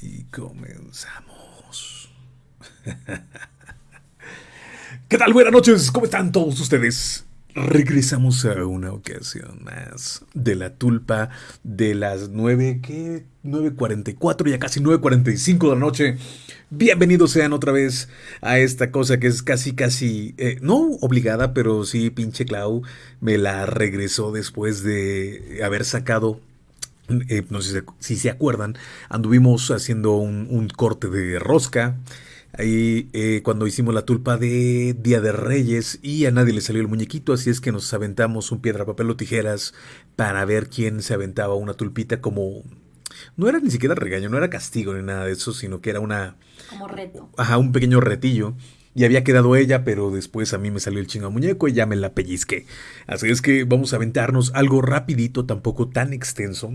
Y comenzamos. ¿Qué tal? Buenas noches, ¿cómo están todos ustedes? Regresamos a una ocasión más de la tulpa de las 9, ¿qué? 9.44, ya casi 9.45 de la noche. Bienvenidos sean otra vez a esta cosa que es casi, casi, eh, no obligada, pero sí, pinche Clau me la regresó después de haber sacado eh, no sé si se acuerdan, anduvimos haciendo un, corte de rosca. Ahí eh, cuando hicimos la tulpa de Día de Reyes y a nadie le salió el muñequito, así es que nos aventamos un piedra, papel o tijeras para ver quién se aventaba una tulpita como... No era ni siquiera regaño, no era castigo ni nada de eso, sino que era una... Como reto. Ajá, un pequeño retillo. Y había quedado ella, pero después a mí me salió el chingo muñeco y ya me la pellizqué. Así es que vamos a aventarnos algo rapidito, tampoco tan extenso,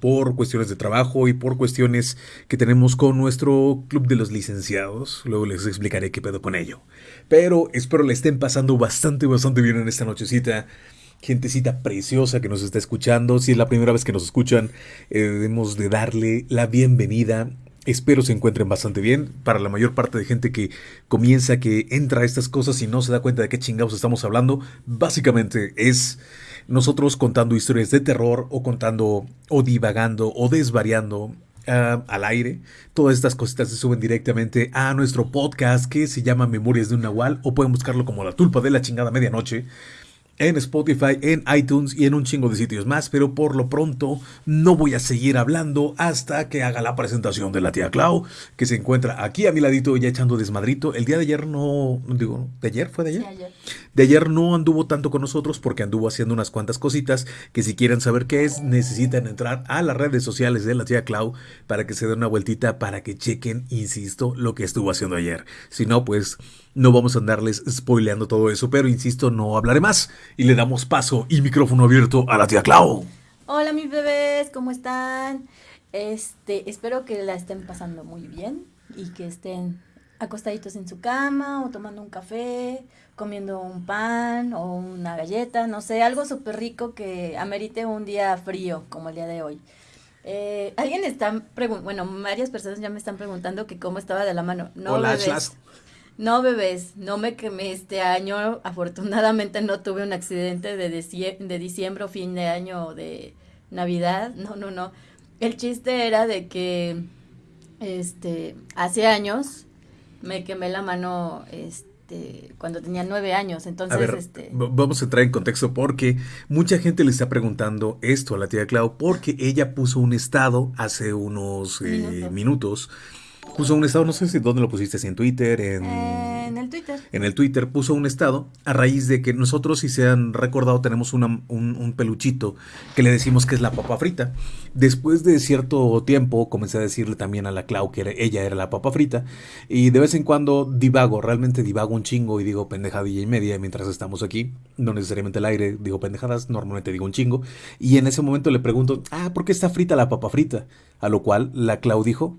por cuestiones de trabajo y por cuestiones que tenemos con nuestro club de los licenciados. Luego les explicaré qué pedo con ello. Pero espero le estén pasando bastante, bastante bien en esta nochecita. Gentecita preciosa que nos está escuchando. Si es la primera vez que nos escuchan, eh, debemos de darle la bienvenida. Espero se encuentren bastante bien. Para la mayor parte de gente que comienza, que entra a estas cosas y no se da cuenta de qué chingados estamos hablando, básicamente es nosotros contando historias de terror o contando o divagando o desvariando ah, al aire. Todas estas cositas se suben directamente a nuestro podcast que se llama Memorias de un Nahual o pueden buscarlo como La Tulpa de la Chingada Medianoche en Spotify, en iTunes y en un chingo de sitios más, pero por lo pronto no voy a seguir hablando hasta que haga la presentación de la tía Clau, que se encuentra aquí a mi ladito ya echando desmadrito. El día de ayer no, digo, ¿de ayer fue de ayer? De ayer. De ayer no anduvo tanto con nosotros porque anduvo haciendo unas cuantas cositas que si quieren saber qué es, necesitan entrar a las redes sociales de la tía Clau para que se den una vueltita para que chequen, insisto, lo que estuvo haciendo ayer. Si no, pues no vamos a andarles spoileando todo eso, pero insisto, no hablaré más y le damos paso y micrófono abierto a la tía Clau. Hola mis bebés, ¿cómo están? Este, espero que la estén pasando muy bien y que estén acostaditos en su cama o tomando un café, comiendo un pan o una galleta, no sé, algo súper rico que amerite un día frío como el día de hoy. Eh, alguien está preguntando, bueno, varias personas ya me están preguntando que cómo estaba de la mano. No, Hola, no, bebés, no me quemé este año. Afortunadamente no tuve un accidente de, de diciembre o fin de año o de Navidad. No, no, no. El chiste era de que este hace años me quemé la mano este cuando tenía nueve años. Entonces, este... vamos a entrar en contexto porque mucha gente le está preguntando esto a la tía Clau porque ella puso un estado hace unos eh, minutos puso un estado, no sé si dónde lo pusiste, si en Twitter, en... en el Twitter. En el Twitter puso un estado a raíz de que nosotros, si se han recordado, tenemos un, peluchito que le decimos que es la papa frita. Después de cierto tiempo comencé a decirle también a la Clau que ella era la papa frita y de vez en cuando divago, realmente divago un chingo y digo pendejadilla y media mientras estamos aquí. No necesariamente al aire digo pendejadas, normalmente digo un chingo. Y en ese momento le pregunto, ah, ¿por qué está frita la papa frita? A lo cual la Clau dijo,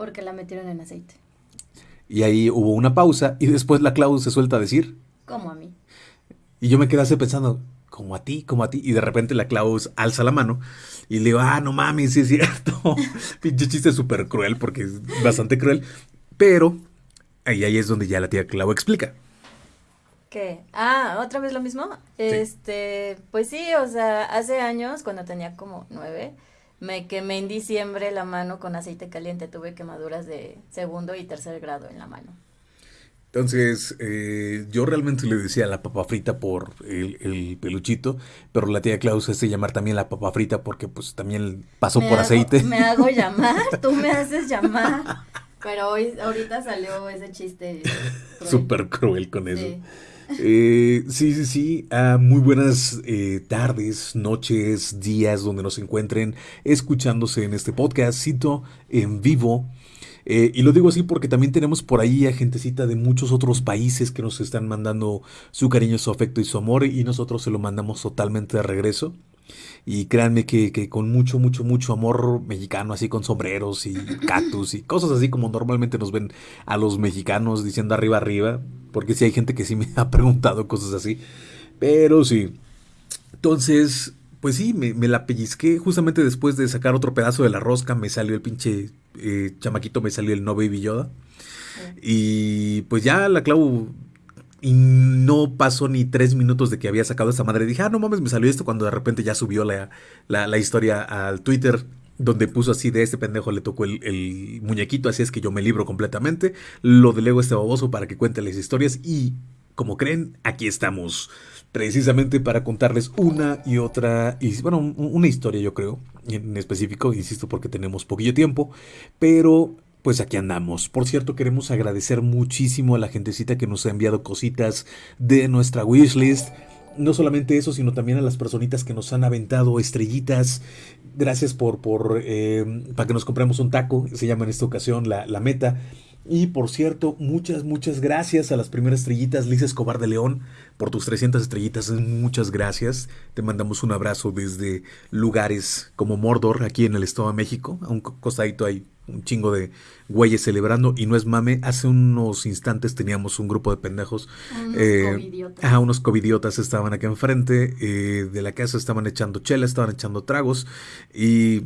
porque la metieron en aceite. Y ahí hubo una pausa y después la Clau se suelta a decir. Como a mí. Y yo me quedé así pensando, como a ti, como a ti. Y de repente la Klaus alza la mano y le digo, ah, no mames, sí es cierto. Pinche chiste súper cruel porque es bastante cruel. Pero ahí, ahí es donde ya la tía Clau explica. ¿Qué? Ah, otra vez lo mismo. Este, pues sí, o sea, hace años, cuando tenía como nueve, me quemé en diciembre la mano con aceite caliente, tuve quemaduras de segundo y tercer grado en la mano. Entonces, eh, yo realmente le decía la papa frita por el, peluchito, pero la tía Klaus hace llamar también la papa frita porque pues también pasó por aceite. Me hago llamar, tú me haces llamar. Pero hoy, ahorita salió ese chiste. Súper cruel con eso. Eh, sí, sí, sí. Ah, muy buenas eh, tardes, noches, días donde nos encuentren escuchándose en este podcastito en vivo. Eh, y lo digo así porque también tenemos por ahí a gentecita de muchos otros países que nos están mandando su cariño, su afecto y su amor y nosotros se lo mandamos totalmente de regreso. Y créanme que, con mucho, mucho, mucho amor mexicano, así con sombreros y cactus y cosas así como normalmente nos ven a los mexicanos diciendo arriba, arriba. Porque sí hay gente que sí me ha preguntado cosas así. Pero sí. Entonces, pues sí, me, me, la pellizqué justamente después de sacar otro pedazo de la rosca, me salió el pinche eh, chamaquito, me salió el no baby Yoda. Y pues ya la clavo y no pasó ni tres minutos de que había sacado esa madre. Dije, ah, no mames, me salió esto cuando de repente ya subió la, la, la historia al Twitter donde puso así de este pendejo le tocó el, muñequito, así es que yo me libro completamente, lo delego a este baboso para que cuente las historias y, como creen, aquí estamos, precisamente para contarles una y otra, y, bueno, una historia yo creo, en específico, insisto, porque tenemos poquillo tiempo, pero pues aquí andamos. Por cierto, queremos agradecer muchísimo a la gentecita que nos ha enviado cositas de nuestra wishlist. No solamente eso, sino también a las personitas que nos han aventado estrellitas. Gracias por, por eh, para que nos compremos un taco. Se llama en esta ocasión la, la meta. Y por cierto, muchas, muchas gracias a las primeras estrellitas, Liz Escobar de León, por tus 300 estrellitas. Muchas gracias. Te mandamos un abrazo desde lugares como Mordor, aquí en el Estado de México. A un costadito hay un chingo de güeyes celebrando y no es mame, hace unos instantes teníamos un grupo de pendejos, unos eh, covidiotas. unos covidiotas estaban aquí enfrente eh, de la casa, estaban echando chela, estaban echando tragos y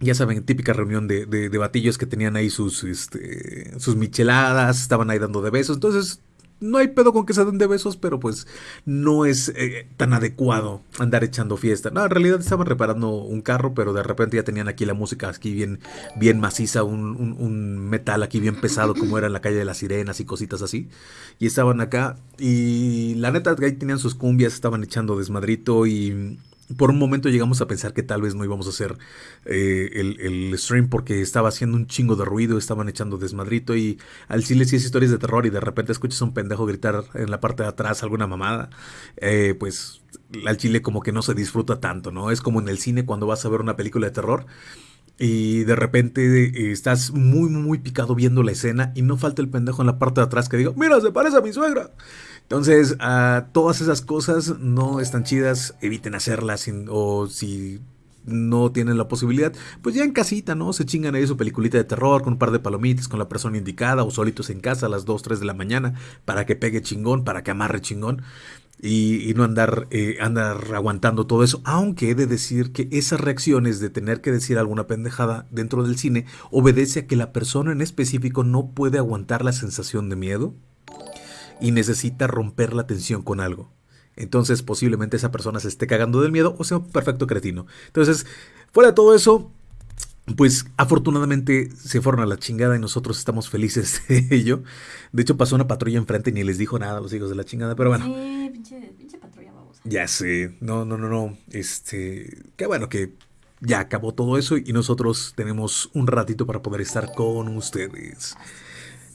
ya saben, típica reunión de, de, batillos que tenían ahí sus, este, sus micheladas, estaban ahí dando de besos, entonces no hay pedo con que se den de besos, pero pues no es eh, tan adecuado andar echando fiesta. No, en realidad estaban reparando un carro, pero de repente ya tenían aquí la música aquí bien, bien maciza, un, un, metal aquí bien pesado, como era en la calle de las sirenas y cositas así. Y estaban acá, y la neta, ahí tenían sus cumbias, estaban echando desmadrito y por un momento llegamos a pensar que tal vez no íbamos a hacer eh, el, stream porque estaba haciendo un chingo de ruido, estaban echando desmadrito y al chile si es historias de terror y de repente escuchas a un pendejo gritar en la parte de atrás alguna mamada, eh, pues al chile como que no se disfruta tanto, ¿no? Es como en el cine cuando vas a ver una película de terror y de repente eh, estás muy, muy picado viendo la escena y no falta el pendejo en la parte de atrás que diga, mira, se parece a mi suegra. Entonces, a todas esas cosas no están chidas, eviten hacerlas o si no tienen la posibilidad, pues ya en casita, ¿no? Se chingan ahí su peliculita de terror con un par de palomitas, con la persona indicada o solitos en casa a las 2, 3 de la mañana para que pegue chingón, para que amarre chingón. Y, no andar, eh, andar aguantando todo eso. Aunque he de decir que esas reacciones de tener que decir alguna pendejada dentro del cine obedece a que la persona en específico no puede aguantar la sensación de miedo y necesita romper la tensión con algo. Entonces posiblemente esa persona se esté cagando del miedo o sea un perfecto cretino. Entonces, fuera de todo eso, pues afortunadamente se fueron a la chingada y nosotros estamos felices de ello. De hecho pasó una patrulla enfrente y ni les dijo nada a los hijos de la chingada, pero bueno. Sí, pinche, pinche patrulla babosa. Ya sé, no, no, no, no. Este, qué bueno que ya acabó todo eso y nosotros tenemos un ratito para poder estar con ustedes.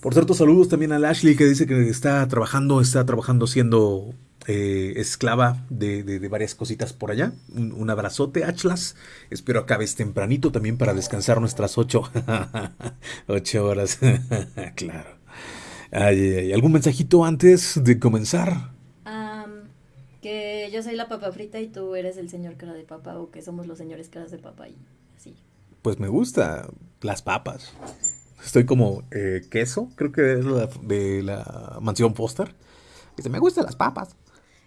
Por cierto, saludos también a Ashley que dice que está trabajando, está trabajando siendo eh, esclava de, varias cositas por allá. Un, abrazote, Achlas. Espero acabes tempranito también para descansar nuestras ocho, ocho horas. claro. Ay, ¿Algún mensajito antes de comenzar? que yo soy la papa frita y tú eres el señor cara de papa o que somos los señores caras de papa y así. Pues me gusta las papas. Estoy como eh, queso, creo que es la de la mansión Foster. Dice, me gustan las papas.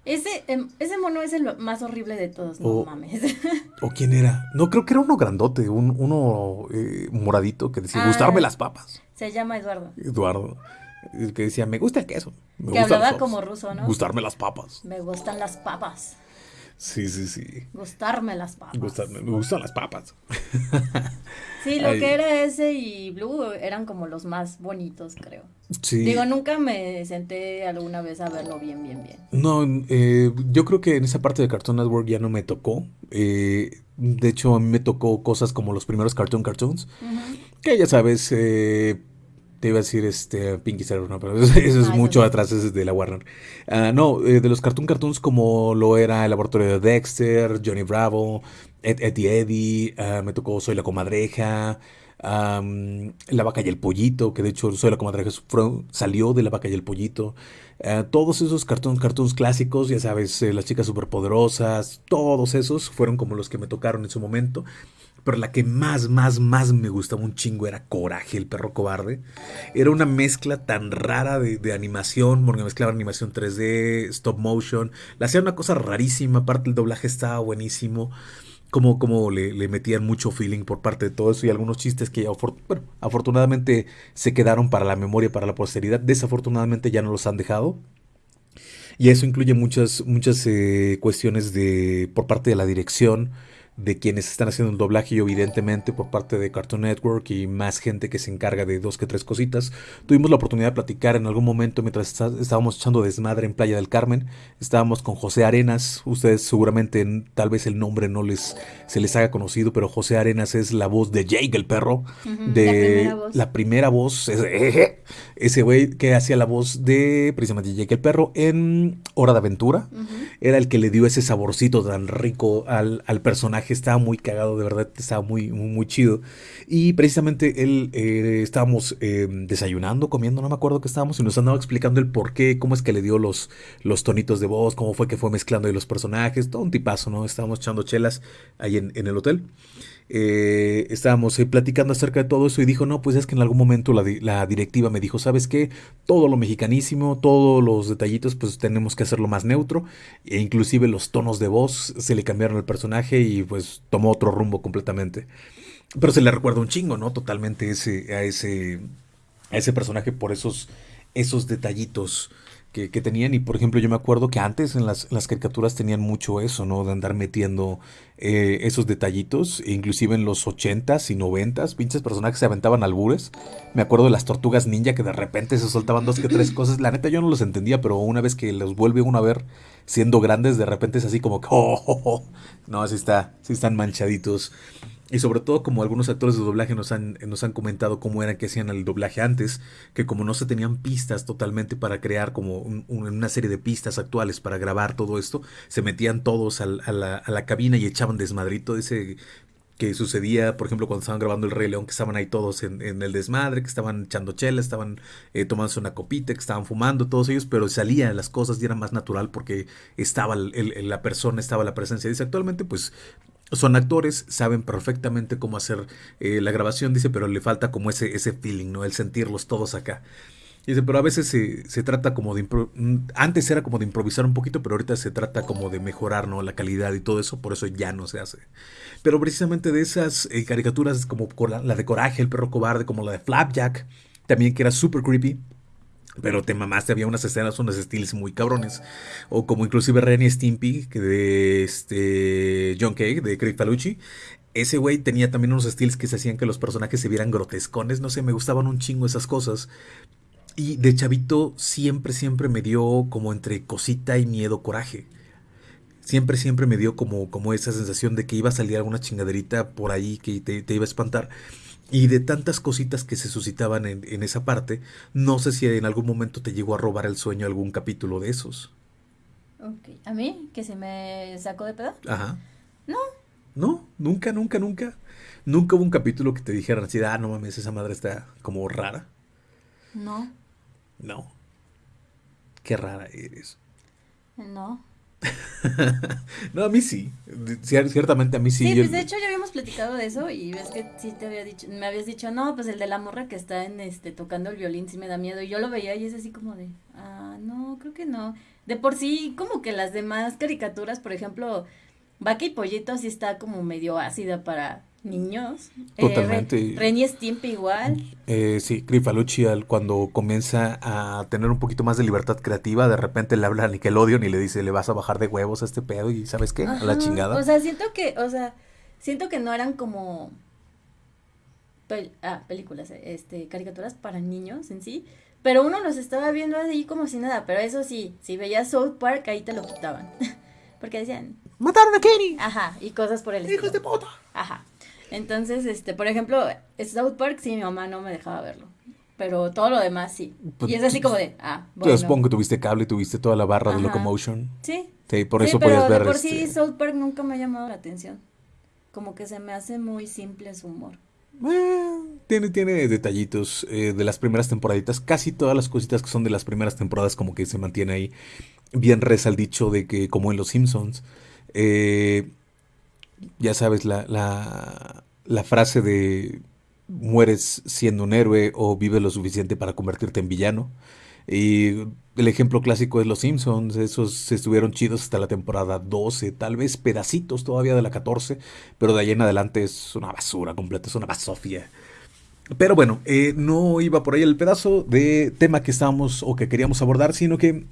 Ese, em, ese mono es el más horrible de todos, no mames. ¿O quién era? No, creo que era uno grandote, un, uno eh, moradito que decía, gustarme ah, las papas. Se llama Eduardo. Eduardo. Que decía, me gusta el queso. que hablaba como ruso, ¿no? Gustarme las papas. Me gustan las papas. Sí, sí, sí. Gustarme las papas. me gustan las papas. sí, lo que era ese y Blue eran como los más bonitos, creo. Sí. Digo, nunca me senté alguna vez a verlo bien, bien, bien. No, eh, yo creo que en esa parte de Cartoon Network ya no me tocó. Eh, de hecho, a mí me tocó cosas como los primeros Cartoon Cartoons. Que ya sabes, eh, te iba a decir este Pinky Cerebro, no, pero eso, es mucho atrás, es de la Warner. Ah, no, eh, de los Cartoon Cartoons como lo era el laboratorio de Dexter, Johnny Bravo, Ed, Eddie Eddie, ah, me tocó Soy la Comadreja, La Vaca y el Pollito, que de hecho Soy la Comadreja salió de La Vaca y el Pollito. Ah, todos esos cartoons, cartoons clásicos, ya sabes, eh, las chicas superpoderosas, todos esos fueron como los que me tocaron en su momento. Pero la que más, más, más me gustaba un chingo era Coraje, el perro cobarde. Era una mezcla tan rara de, animación, porque mezclaba animación 3D, stop motion. La hacía una cosa rarísima, aparte el doblaje estaba buenísimo. Como, como le, le, metían mucho feeling por parte de todo eso y algunos chistes que bueno, afortunadamente se quedaron para la memoria, para la posteridad. Desafortunadamente ya no los han dejado. Y eso incluye muchas, muchas eh, cuestiones de, por parte de la dirección, de quienes están haciendo el doblaje y evidentemente por parte de Cartoon Network y más gente que se encarga de dos que tres cositas. Tuvimos la oportunidad de platicar en algún momento mientras estábamos echando desmadre en Playa del Carmen. Estábamos con José Arenas. Ustedes seguramente tal vez el nombre no les se les haga conocido, pero José Arenas es la voz de Jake el perro, de la primera voz, ese güey que hacía la voz de precisamente Jake el perro en Hora de Aventura. Era el que le dio ese saborcito tan rico al, al personaje estaba muy cagado, de verdad, estaba muy, muy, chido. Y precisamente él eh, estábamos em, desayunando, comiendo, no me acuerdo qué estábamos, y nos andaba explicando el por qué, cómo es que le dio los, los tonitos de voz, cómo fue que fue mezclando ahí los personajes, todo un tipazo, ¿no? Estábamos echando chelas ahí en, en el hotel. Eh, estábamos eh, platicando acerca de todo eso y dijo, no, pues es que en algún momento la, directiva me dijo, ¿sabes qué? Todo lo mexicanísimo, todos los detallitos, pues tenemos que hacerlo más neutro. E inclusive los tonos de voz se le cambiaron al personaje y pues tomó otro rumbo completamente. Pero se le recuerda un chingo, ¿no? Totalmente ese, a, ese, a ese personaje por esos, esos detallitos que, tenían. Y por ejemplo, yo me acuerdo que antes en las, las caricaturas tenían mucho eso, ¿no? De andar metiendo eh, esos detallitos. E inclusive en los 80s y 90s, pinches personajes se aventaban albures. Me acuerdo de las tortugas ninja que de repente se soltaban dos que tres cosas. La neta yo no los entendía, pero una vez que los vuelve uno a ver siendo grandes, de repente es así como que, oh, oh, oh". no, así está, sí están manchaditos. Y sobre todo como algunos actores de doblaje nos han, nos han comentado cómo era que hacían el doblaje antes, que como no se tenían pistas totalmente para crear como una serie de pistas actuales para grabar todo esto, se metían todos a, la, a, la, cabina y echaban desmadrito ese que sucedía, por ejemplo, cuando estaban grabando El Rey León, que estaban ahí todos en, el desmadre, que estaban echando chela, estaban eh, tomándose una copita, que estaban fumando, todos ellos, pero salían las cosas y era más natural porque estaba la persona, estaba la presencia. Dice, actualmente, pues son actores, saben perfectamente cómo hacer eh, la grabación, dice, pero le falta como ese, ese feeling, ¿no? El sentirlos todos acá. Dice, pero a veces se, trata como de... Mm, antes era como de improvisar un poquito, pero ahorita se trata como de mejorar, ¿no? La calidad y todo eso, por eso ya no se hace. Pero precisamente de esas eh, caricaturas como la de Coraje, el perro cobarde, como la de Flapjack, también que era super creepy. Pero te mamaste, había unas escenas, unos estilos muy cabrones. O como inclusive Ren y Stimpy, que de este John Kay, de Craig Falucci. Ese güey tenía también unos estilos que se hacían que los personajes se vieran grotescones. No sé, me gustaban un chingo esas cosas. Y de chavito siempre, siempre me dio como entre cosita y miedo, coraje. Siempre, siempre me dio como, como esa sensación de que iba a salir alguna chingaderita por ahí que te, te iba a espantar. Y de tantas cositas que se suscitaban en, esa parte, no sé si en algún momento te llegó a robar el sueño algún capítulo de esos. Ok. ¿A mí? ¿Que se me sacó de pedo? Ajá. No. No, nunca, nunca, nunca. Nunca hubo un capítulo que te dijeran así, ah, no mames, esa madre está como rara. No. No. Qué rara eres. No. no, a mí sí. Ciertamente a mí sí. Sí, pues de hecho ya habíamos platicado de eso y ves que sí te había dicho, me habías dicho, no, pues el de la morra que está en este tocando el violín sí me da miedo. Y yo lo veía y es así como de, ah, no, creo que no. De por sí, como que las demás caricaturas, por ejemplo, Vaca y Pollito sí está como medio ácida para niños. Eh, Totalmente. Ren y Stimpy igual. Eh, sí, Grifalucci cuando comienza a tener un poquito más de libertad creativa, de repente le habla a Nickelodeon y le dice, le vas a bajar de huevos a este pedo y ¿sabes qué? a la chingada. O sea, siento que, o sea, siento que no eran como ah, películas, este, caricaturas para niños en sí, pero uno los estaba viendo ahí como si nada, pero eso sí, si veías South Park ahí te lo quitaban. Porque decían, mataron a Kenny. Ajá, y cosas por el estilo. Hijos de puta. Ajá. Entonces, este, por ejemplo, South Park sí mi mamá no me dejaba verlo. Pero todo lo demás sí. Pues y es así como de, ah, bueno. Yo supongo que tuviste cable, tuviste toda la barra de Locomotion. Sí. Sí, por eso podías ver. De por sí, este South Park nunca me ha llamado la atención. Como que se me hace muy simple su humor. Eh, tiene, tiene detallitos eh, de las primeras temporaditas. Casi todas las cositas que son de las primeras temporadas, como que se mantiene ahí. Bien reza el dicho de que, como en Los Simpsons, eh, ya sabes, la, la, frase de mueres siendo un héroe o vives lo suficiente para convertirte en villano. Y el ejemplo clásico es Los Simpsons, esos estuvieron chidos hasta la temporada 12, tal vez pedacitos todavía de la 14, pero de ahí en adelante es una basura completa, es una basofia. Pero bueno, eh, no iba por ahí el pedazo de tema que estábamos o que queríamos abordar, sino que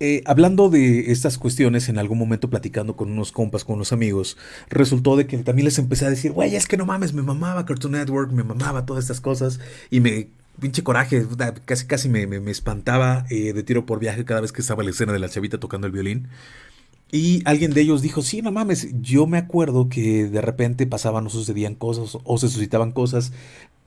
eh, hablando de estas cuestiones, en algún momento platicando con unos compas, con unos amigos, resultó de que también les empecé a decir, güey, es que no mames, me mamaba Cartoon Network, me mamaba todas estas cosas, y me, pinche coraje, casi casi me, me, espantaba eh, de tiro por viaje cada vez que estaba la escena de la chavita tocando el violín. Y alguien de ellos dijo, sí, no mames, yo me acuerdo que de repente pasaban o sucedían cosas o se suscitaban cosas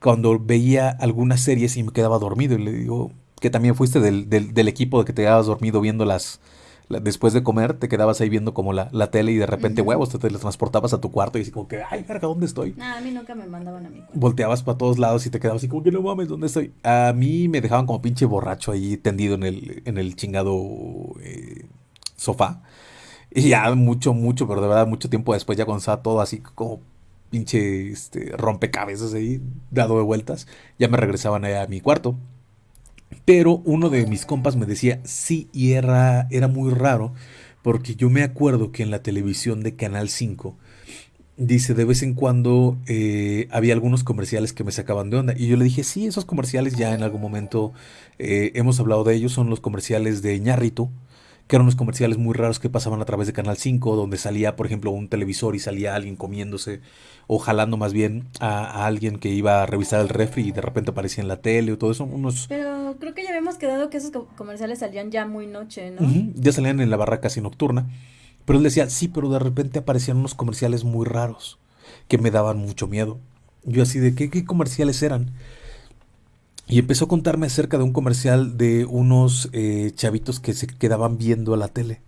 cuando veía algunas series y me quedaba dormido. Y le digo, que también fuiste del, del, equipo de que te quedabas dormido viendo las, después de comer, te quedabas ahí viendo como la, la tele y de repente huevos, te teletransportabas a tu cuarto y así como que, ay, verga, ¿dónde estoy? No, a mí nunca me mandaban a mi cuarto. Volteabas para todos lados y te quedabas así como que no mames, ¿dónde estoy? A mí me dejaban como pinche borracho ahí tendido en el, en el chingado eh, sofá. Y ya mucho, mucho, pero de verdad mucho tiempo después ya cuando estaba todo así como pinche este, rompecabezas ahí, dado de vueltas, ya me regresaban a mi cuarto. Pero uno de mis compas me decía, sí, y era, era muy raro, porque yo me acuerdo que en la televisión de Canal 5, dice, de vez en cuando eh, había algunos comerciales que me sacaban de onda. Y yo le dije, sí, esos comerciales ya en algún momento eh, hemos hablado de ellos, son los comerciales de Ñarrito que eran unos comerciales muy raros que pasaban a través de Canal 5, donde salía, por ejemplo, un televisor y salía alguien comiéndose o jalando más bien a, alguien que iba a revisar el refri y de repente aparecía en la tele o todo eso. Unos... Pero creo que ya habíamos quedado que esos comerciales salían ya muy noche, ¿no? ya salían en la barra casi nocturna. Pero él decía, sí, pero de repente aparecían unos comerciales muy raros que me daban mucho miedo. Yo así de, ¿qué, qué comerciales eran? Y empezó a contarme acerca de un comercial de unos eh, chavitos que se quedaban viendo a la tele.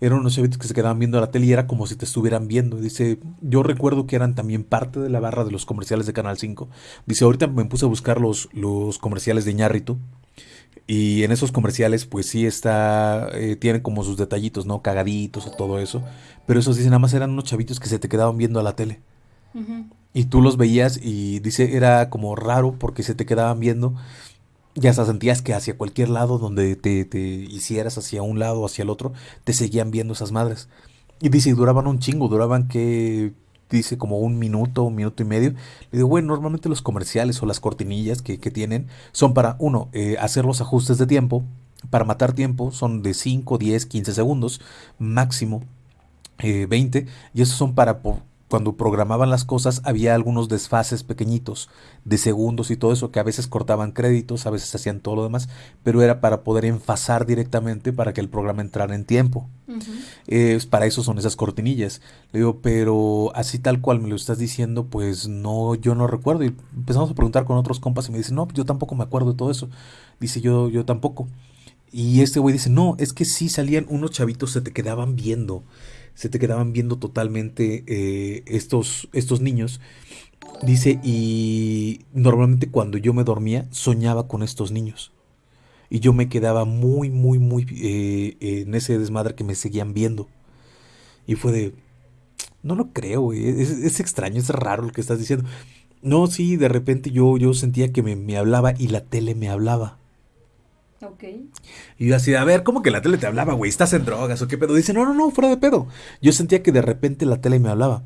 Eran unos chavitos que se quedaban viendo a la tele y era como si te estuvieran viendo. Dice, yo recuerdo que eran también parte de la barra de los comerciales de Canal 5. Dice, ahorita me puse a buscar los, los comerciales de Ñarrito. Y en esos comerciales, pues sí está, eh, tienen como sus detallitos, ¿no? Cagaditos o todo eso. Pero esos dicen, nada más eran unos chavitos que se te quedaban viendo a la tele. Y tú los veías y dice, era como raro porque se te quedaban viendo. Ya hasta sentías que hacia cualquier lado donde te, te hicieras, hacia un lado o hacia el otro, te seguían viendo esas madres. Y dice, duraban un chingo, duraban que, dice, como un minuto, un minuto y medio. Le digo, bueno, normalmente los comerciales o las cortinillas que, que tienen son para, uno, eh, hacer los ajustes de tiempo. Para matar tiempo son de 5, 10, 15 segundos, máximo eh, 20. Y esos son para cuando programaban las cosas había algunos desfases pequeñitos de segundos y todo eso que a veces cortaban créditos, a veces hacían todo lo demás, pero era para poder enfasar directamente para que el programa entrara en tiempo. para eso son esas cortinillas. Le digo, pero así tal cual me lo estás diciendo, pues no, yo no recuerdo. Y empezamos a preguntar con otros compas y me dicen, no, yo tampoco me acuerdo de todo eso. Dice, yo, yo tampoco. Y este güey dice, no, es que sí salían unos chavitos, se te quedaban viendo se te quedaban viendo totalmente eh, estos, estos niños. Dice, y normalmente cuando yo me dormía soñaba con estos niños. Y yo me quedaba muy, muy, muy eh, en ese desmadre que me seguían viendo. Y fue de, no lo creo, Es, extraño, es raro lo que estás diciendo. No, sí, de repente yo, yo sentía que me, me hablaba y la tele me hablaba. Y yo así, a ver, ¿cómo que la tele te hablaba, güey? ¿Estás en drogas o qué pedo? Dice, no, no, no, fuera de pedo. Yo sentía que de repente la tele me hablaba.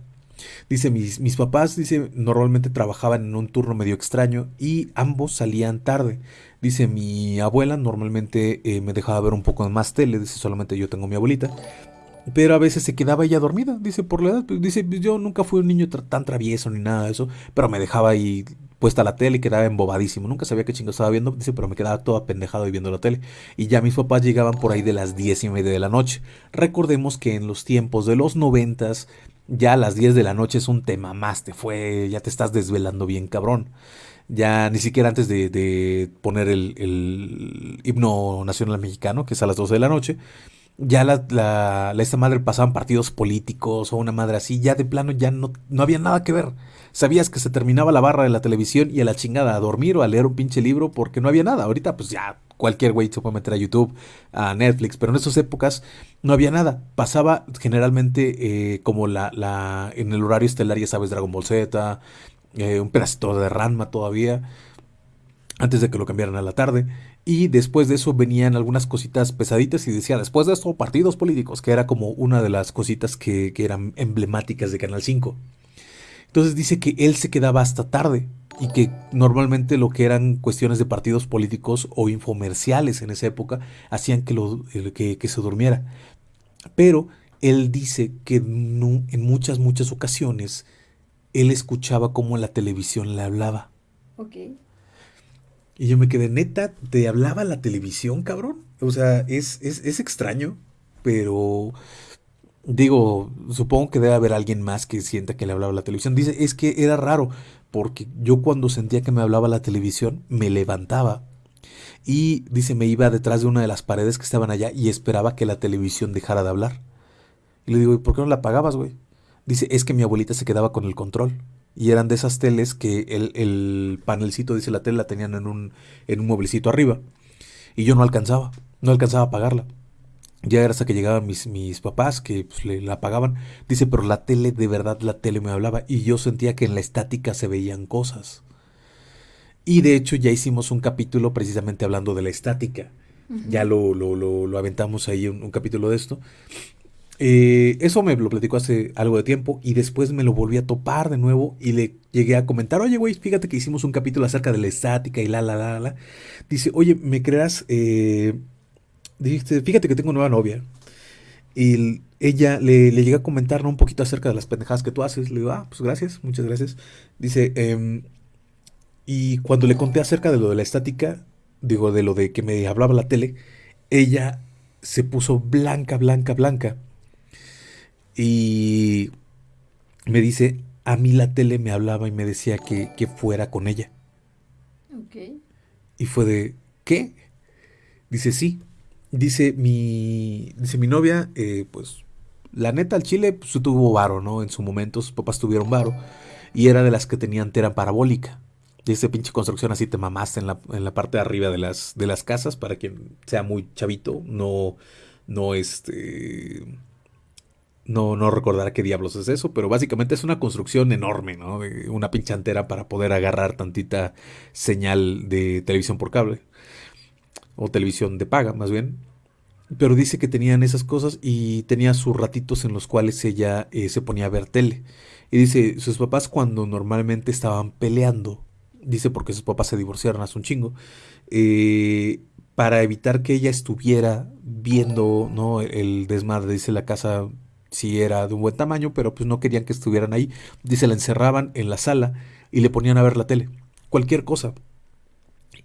Dice, mis, mis papás, dice, normalmente trabajaban en un turno medio extraño y ambos salían tarde. Dice, mi abuela normalmente eh, me dejaba ver un poco más tele, dice, solamente yo tengo mi abuelita. Pero a veces se quedaba ella dormida, dice, por la edad. Pues, dice, yo nunca fui un niño tan travieso ni nada de eso, pero me dejaba ahí puesta la tele y quedaba embobadísimo. Nunca sabía qué chingo estaba viendo, dice, pero me quedaba todo apendejado y viendo la tele. Y ya mis papás llegaban por ahí de las diez y media de la noche. Recordemos que en los tiempos de los noventas, ya a las 10 de la noche es un tema más, te fue, ya te estás desvelando bien cabrón. Ya ni siquiera antes de, poner el, el, himno nacional mexicano, que es a las 12 de la noche, ya la, la, esta madre pasaban partidos políticos o una madre así, ya de plano ya no, no había nada que ver. Sabías que se terminaba la barra de la televisión y a la chingada a dormir o a leer un pinche libro porque no había nada. Ahorita pues ya cualquier güey se puede meter a YouTube, a Netflix, pero en esas épocas no había nada. Pasaba generalmente eh, como la, la, en el horario estelar, ya sabes, Dragon Ball Z, eh, un pedacito de Ranma todavía, antes de que lo cambiaran a la tarde. Y después de eso venían algunas cositas pesaditas y decía, después de esto, partidos políticos, que era como una de las cositas que, que eran emblemáticas de Canal 5. Entonces dice que él se quedaba hasta tarde y que normalmente lo que eran cuestiones de partidos políticos o infomerciales en esa época hacían que, lo, que, que se durmiera. Pero él dice que en muchas, muchas ocasiones él escuchaba cómo la televisión le hablaba. Y yo me quedé, neta, ¿te hablaba la televisión, cabrón? O sea, es, es, es extraño, pero digo, supongo que debe haber alguien más que sienta que le hablaba la televisión. Dice, es que era raro, porque yo cuando sentía que me hablaba la televisión, me levantaba y dice, me iba detrás de una de las paredes que estaban allá y esperaba que la televisión dejara de hablar. Y le digo, ¿y por qué no la apagabas, güey? Dice, es que mi abuelita se quedaba con el control. Y eran de esas teles que el, el panelcito, dice la tele, la tenían en un, en un mueblecito arriba. Y yo no alcanzaba, no alcanzaba a apagarla. Ya era hasta que llegaban mis, mis papás que pues, le, la apagaban. Dice, pero la tele, de verdad, la tele me hablaba. Y yo sentía que en la estática se veían cosas. Y de hecho ya hicimos un capítulo precisamente hablando de la estática. Ya lo, lo, lo, lo, aventamos ahí un, un capítulo de esto. Eh, eso me lo platicó hace algo de tiempo y después me lo volví a topar de nuevo y le llegué a comentar, oye, güey, fíjate que hicimos un capítulo acerca de la estática y la, la, la, la. Dice, oye, ¿me creas? Eh, dijiste, fíjate que tengo nueva novia. Y ella le, le llega a comentar un poquito acerca de las pendejadas que tú haces. Le digo, ah, pues gracias, muchas gracias. Dice, eh, y cuando le conté acerca de lo de la estática, digo, de lo de que me hablaba la tele, ella se puso blanca, blanca, blanca y me dice, a mí la tele me hablaba y me decía que, que fuera con ella. Ok. Y fue de, ¿qué? Dice, sí. Dice mi, dice mi novia, eh, pues la neta al chile pues, tuvo varo, ¿no? En su momento sus papás tuvieron varo y era de las que tenían tera parabólica. Y esa pinche construcción así te mamaste en la, en la parte de arriba de las, de las casas para quien sea muy chavito, no, no este no, no recordará qué diablos es eso, pero básicamente es una construcción enorme, ¿no? Una pinche antera para poder agarrar tantita señal de televisión por cable. O televisión de paga, más bien. Pero dice que tenían esas cosas y tenía sus ratitos en los cuales ella eh, se ponía a ver tele. Y dice, sus papás cuando normalmente estaban peleando, dice porque sus papás se divorciaron hace un chingo, eh, para evitar que ella estuviera viendo ¿no? el desmadre, dice la casa si era de un buen tamaño, pero pues no querían que estuvieran ahí. Dice, la encerraban en la sala y le ponían a ver la tele, cualquier cosa.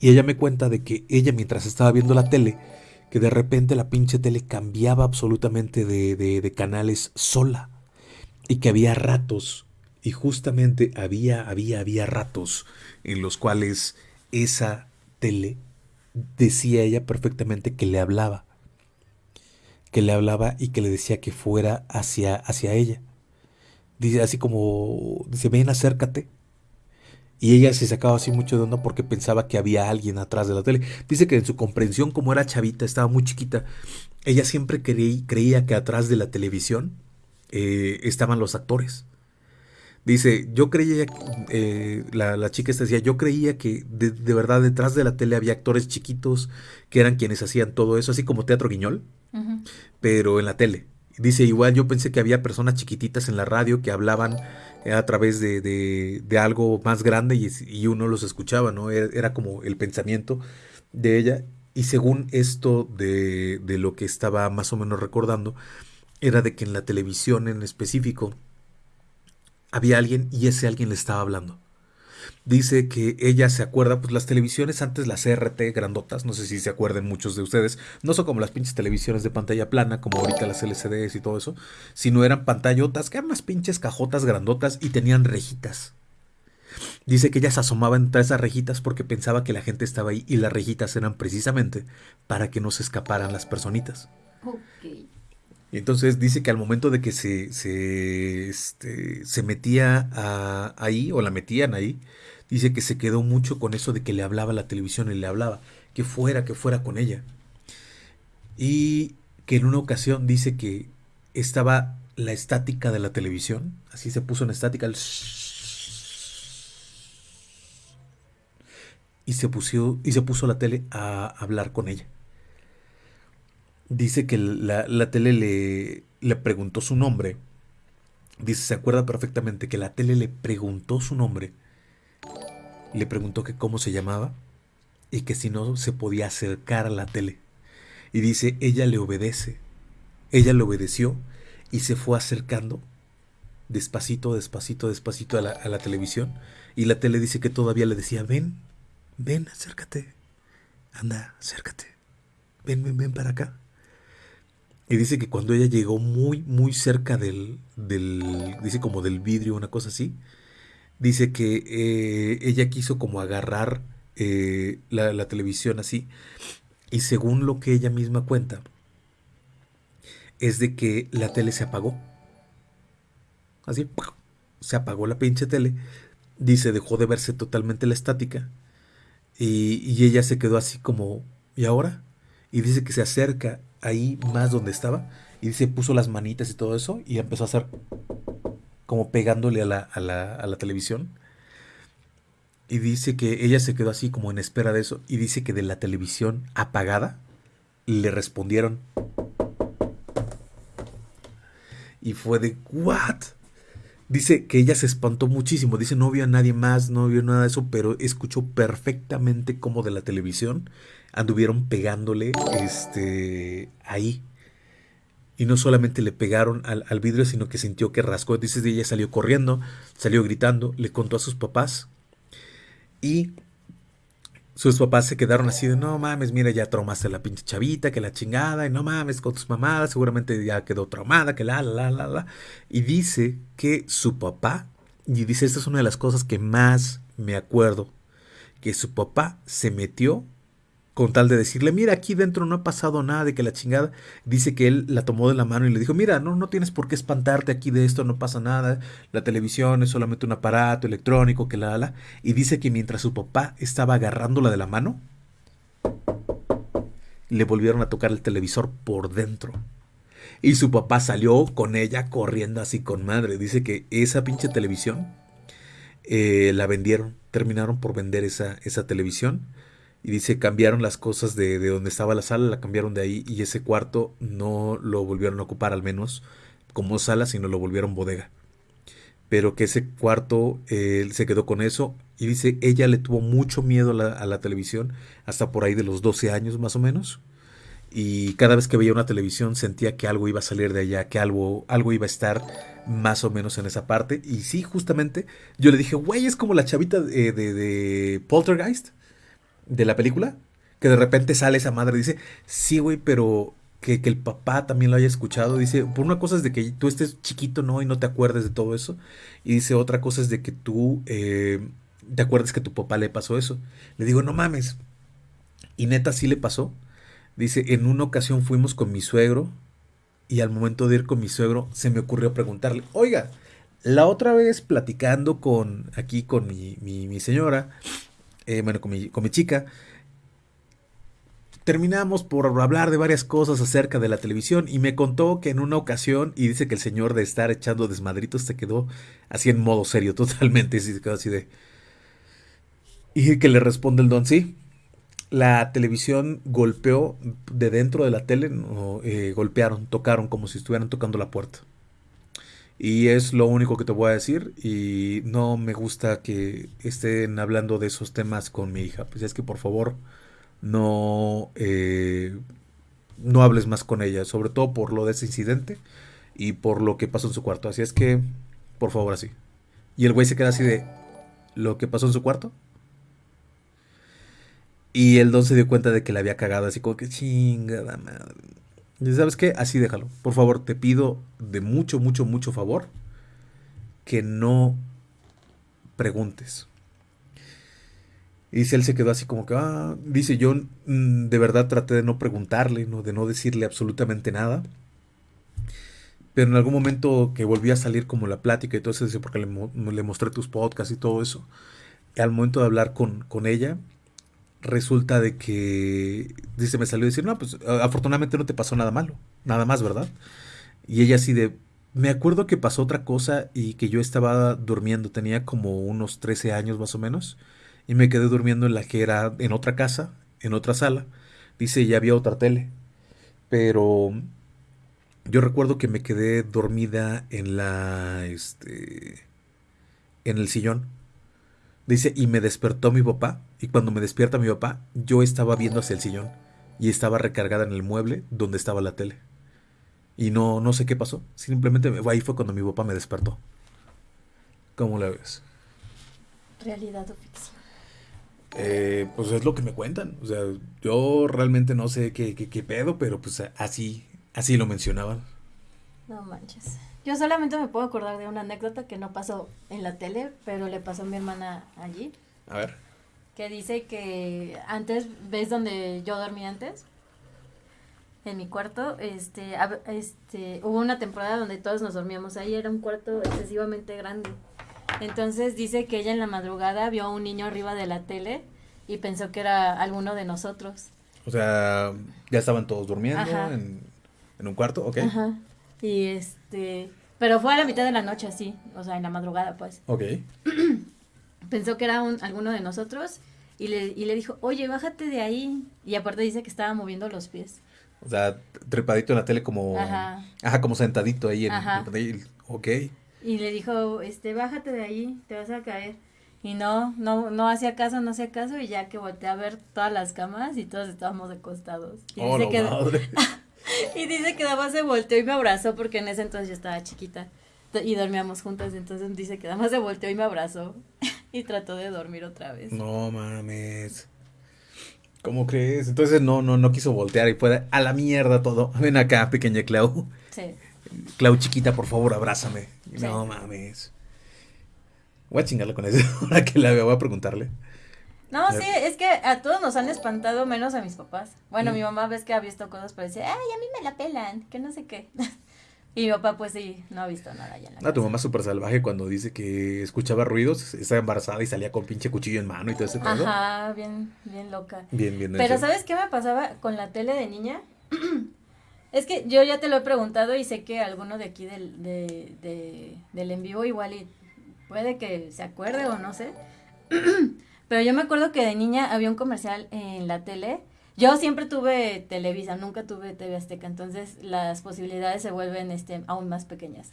Y ella me cuenta de que ella mientras estaba viendo la tele, que de repente la pinche tele cambiaba absolutamente de, de, de canales sola. Y que había ratos, y justamente había, había, había ratos en los cuales esa tele decía ella perfectamente que le hablaba que le hablaba y que le decía que fuera hacia, hacia ella. Dice así como, dice, ven, acércate. Y ella se sacaba así mucho de onda porque pensaba que había alguien atrás de la tele. Dice que en su comprensión, como era chavita, estaba muy chiquita, ella siempre creí, creía que atrás de la televisión eh, estaban los actores. Dice, yo creía, eh, la, la, chica esta decía, yo creía que de, de, verdad detrás de la tele había actores chiquitos que eran quienes hacían todo eso, así como Teatro Guiñol, pero en la tele. Dice, igual yo pensé que había personas chiquititas en la radio que hablaban a través de, de, de algo más grande y, y, uno los escuchaba, ¿no? Era, era, como el pensamiento de ella. Y según esto de, de lo que estaba más o menos recordando, era de que en la televisión en específico, había alguien y ese alguien le estaba hablando. Dice que ella se acuerda, pues las televisiones antes, las CRT grandotas, no sé si se acuerden muchos de ustedes, no son como las pinches televisiones de pantalla plana, como ahorita las LCDs y todo eso, sino eran pantallotas, que eran unas pinches cajotas grandotas y tenían rejitas. Dice que ella se asomaba entre esas rejitas porque pensaba que la gente estaba ahí y las rejitas eran precisamente para que no se escaparan las personitas. Okay. Y entonces dice que al momento de que se, se, este, se metía a, ahí, o la metían ahí, dice que se quedó mucho con eso de que le hablaba la televisión y le hablaba, que fuera, que fuera con ella. Y que en una ocasión dice que estaba la estática de la televisión, así se puso en estática el y se puso, y se puso la tele a hablar con ella. Dice que la, la tele le, le preguntó su nombre. Dice, se acuerda perfectamente que la tele le preguntó su nombre. Le preguntó que cómo se llamaba y que si no se podía acercar a la tele. Y dice, ella le obedece. Ella le obedeció y se fue acercando despacito, despacito, despacito a la, a la televisión. Y la tele dice que todavía le decía, ven, ven, acércate. Anda, acércate. Ven, ven, ven para acá. Y dice que cuando ella llegó muy, muy cerca del, del dice como del vidrio, una cosa así, dice que eh, ella quiso como agarrar eh, la, televisión así. Y según lo que ella misma cuenta, es de que la tele se apagó. Así, se apagó la pinche tele. Dice, dejó de verse totalmente la estática. Y, y, ella se quedó así como, ¿y ahora? Y dice que se acerca ahí más donde estaba y dice, puso las manitas y todo eso y empezó a hacer como pegándole a la, a la, a la televisión. Y dice que ella se quedó así como en espera de eso. Y dice que de la televisión apagada le respondieron. Y fue de, ¿what? Dice que ella se espantó muchísimo. Dice, no vio a nadie más, no vio nada de eso, pero escuchó perfectamente como de la televisión anduvieron pegándole este, ahí. Y no solamente le pegaron al, al vidrio, sino que sintió que rascó. Dice, ella salió corriendo, salió gritando, le contó a sus papás. Y sus papás se quedaron así de, no mames, mira, ya traumaste a la pinche chavita, que la chingada, y no mames con tus mamadas, seguramente ya quedó traumada, que la, la, la, la. Y dice que su papá, y dice, esta es una de las cosas que más me acuerdo, que su papá se metió con tal de decirle, mira, aquí dentro no ha pasado nada de que la chingada, dice que él la tomó de la mano y le dijo, mira, no, no tienes por qué espantarte aquí de esto, no pasa nada, la televisión es solamente un aparato electrónico, que la, la, y dice que mientras su papá estaba agarrándola de la mano, le volvieron a tocar el televisor por dentro. Y su papá salió con ella corriendo así con madre. Dice que esa pinche televisión eh, la vendieron, terminaron por vender esa, esa televisión y dice, cambiaron las cosas de, de, donde estaba la sala, la cambiaron de ahí y ese cuarto no lo volvieron a ocupar al menos como sala, sino lo volvieron bodega. Pero que ese cuarto eh, se quedó con eso y dice, ella le tuvo mucho miedo a la, televisión hasta por ahí de los 12 años más o menos. Y cada vez que veía una televisión sentía que algo iba a salir de allá, que algo, algo iba a estar más o menos en esa parte. Y sí, justamente, yo le dije, güey, es como la chavita de, de, de Poltergeist de la película, que de repente sale esa madre y dice, sí, güey, pero que, que, el papá también lo haya escuchado. Dice, por una cosa es de que tú estés chiquito, ¿no? Y no te acuerdes de todo eso. Y dice, otra cosa es de que tú eh, te acuerdes que tu papá le pasó eso. Le digo, no mames. Y neta sí le pasó. Dice, en una ocasión fuimos con mi suegro y al momento de ir con mi suegro se me ocurrió preguntarle, oiga, la otra vez platicando con aquí con mi, mi señora, eh, bueno, con mi, chica, terminamos por hablar de varias cosas acerca de la televisión y me contó que en una ocasión, y dice que el señor de estar echando desmadritos se quedó así en modo serio totalmente, quedó así de... Y que le responde el don, sí, la televisión golpeó de dentro de la tele, eh, golpearon, tocaron como si estuvieran tocando la puerta. Y es lo único que te voy a decir. Y no me gusta que estén hablando de esos temas con mi hija. Pues es que por favor no, eh, no hables más con ella. Sobre todo por lo de ese incidente y por lo que pasó en su cuarto. Así es que, por favor, así. Y el güey se queda así de lo que pasó en su cuarto. Y el don se dio cuenta de que le había cagado así como que chingada madre. ¿Sabes qué? Así déjalo. Por favor, te pido de mucho, mucho, mucho favor que no preguntes. Y él se quedó así como que, ah, dice, yo mm, de verdad traté de no preguntarle, ¿no? de no decirle absolutamente nada. Pero en algún momento que volví a salir como la plática y todo eso, porque le, mostré tus podcasts y todo eso, al momento de hablar con, con ella, resulta de que, dice, me salió a decir, no, pues afortunadamente no te pasó nada malo, nada más, ¿verdad? Y ella así de, me acuerdo que pasó otra cosa y que yo estaba durmiendo, tenía como unos 13 años más o menos, y me quedé durmiendo en la que era en otra casa, en otra sala. Dice, ya había otra tele, pero yo recuerdo que me quedé dormida en la, este, en el sillón. Dice, y me despertó mi papá, y cuando me despierta mi papá, yo estaba viendo hacia el sillón, y estaba recargada en el mueble donde estaba la tele. Y no, no sé qué pasó. Simplemente ahí fue cuando mi papá me despertó. ¿Cómo la ves? ¿Realidad o ficción? Eh, pues es lo que me cuentan. O sea, yo realmente no sé qué, qué, qué pedo, pero pues así, así lo mencionaban. No manches. Yo solamente me puedo acordar de una anécdota que no pasó en la tele, pero le pasó a mi hermana allí. A ver. Que dice que antes, ¿ves donde yo dormía antes? en mi cuarto, este, este, hubo una temporada donde todos nos dormíamos ahí, era un cuarto excesivamente grande. Entonces dice que ella en la madrugada vio a un niño arriba de la tele y pensó que era alguno de nosotros. O sea, ya estaban todos durmiendo en, en, un cuarto, ok. Ajá. Y este, pero fue a la mitad de la noche así, o sea, en la madrugada pues. Ok. pensó que era un, alguno de nosotros y le, y le dijo, oye, bájate de ahí. Y aparte dice que estaba moviendo los pies. O sea, trepadito en la tele como... Ajá. Ajá, como sentadito ahí en... Ajá. ok. Y le dijo, este, bájate de ahí, te vas a caer. Y no, no, no hacía caso, no hacía caso, y ya que volteé a ver todas las camas y todos estábamos acostados. Y oh, dice que madre. y dice que nada más se volteó y me abrazó porque en ese entonces yo estaba chiquita y dormíamos juntas, entonces dice que nada más se volteó y me abrazó y trató de dormir otra vez. No mames. ¿Cómo crees? Entonces no, no, no quiso voltear y fue a la mierda todo. Ven acá, pequeña Clau. Sí. Clau chiquita, por favor, abrázame. No mames. Voy a chingarle con eso. Ahora que la veo, voy a preguntarle. No, sí, es que a todos nos han espantado, menos a mis papás. Bueno, mm. mi mamá ves que ha visto cosas, pero dice, ay, a mí me la pelan, que no sé qué. Y mi papá, pues sí, no ha visto nada ya en la Ah, tu mamá es súper salvaje cuando dice que escuchaba ruidos, estaba embarazada y salía con pinche cuchillo en mano y todo ese pedo. Ajá, bien, bien loca. Bien, bien. Pero ¿sabes qué me pasaba con la tele de niña? es que yo ya te lo he preguntado y sé que alguno de aquí del, de, de, del en vivo igual y puede que se acuerde o no sé. Pero yo me acuerdo que de niña había un comercial en la tele yo siempre tuve Televisa, nunca tuve TV Azteca, entonces las posibilidades se vuelven este, aún más pequeñas.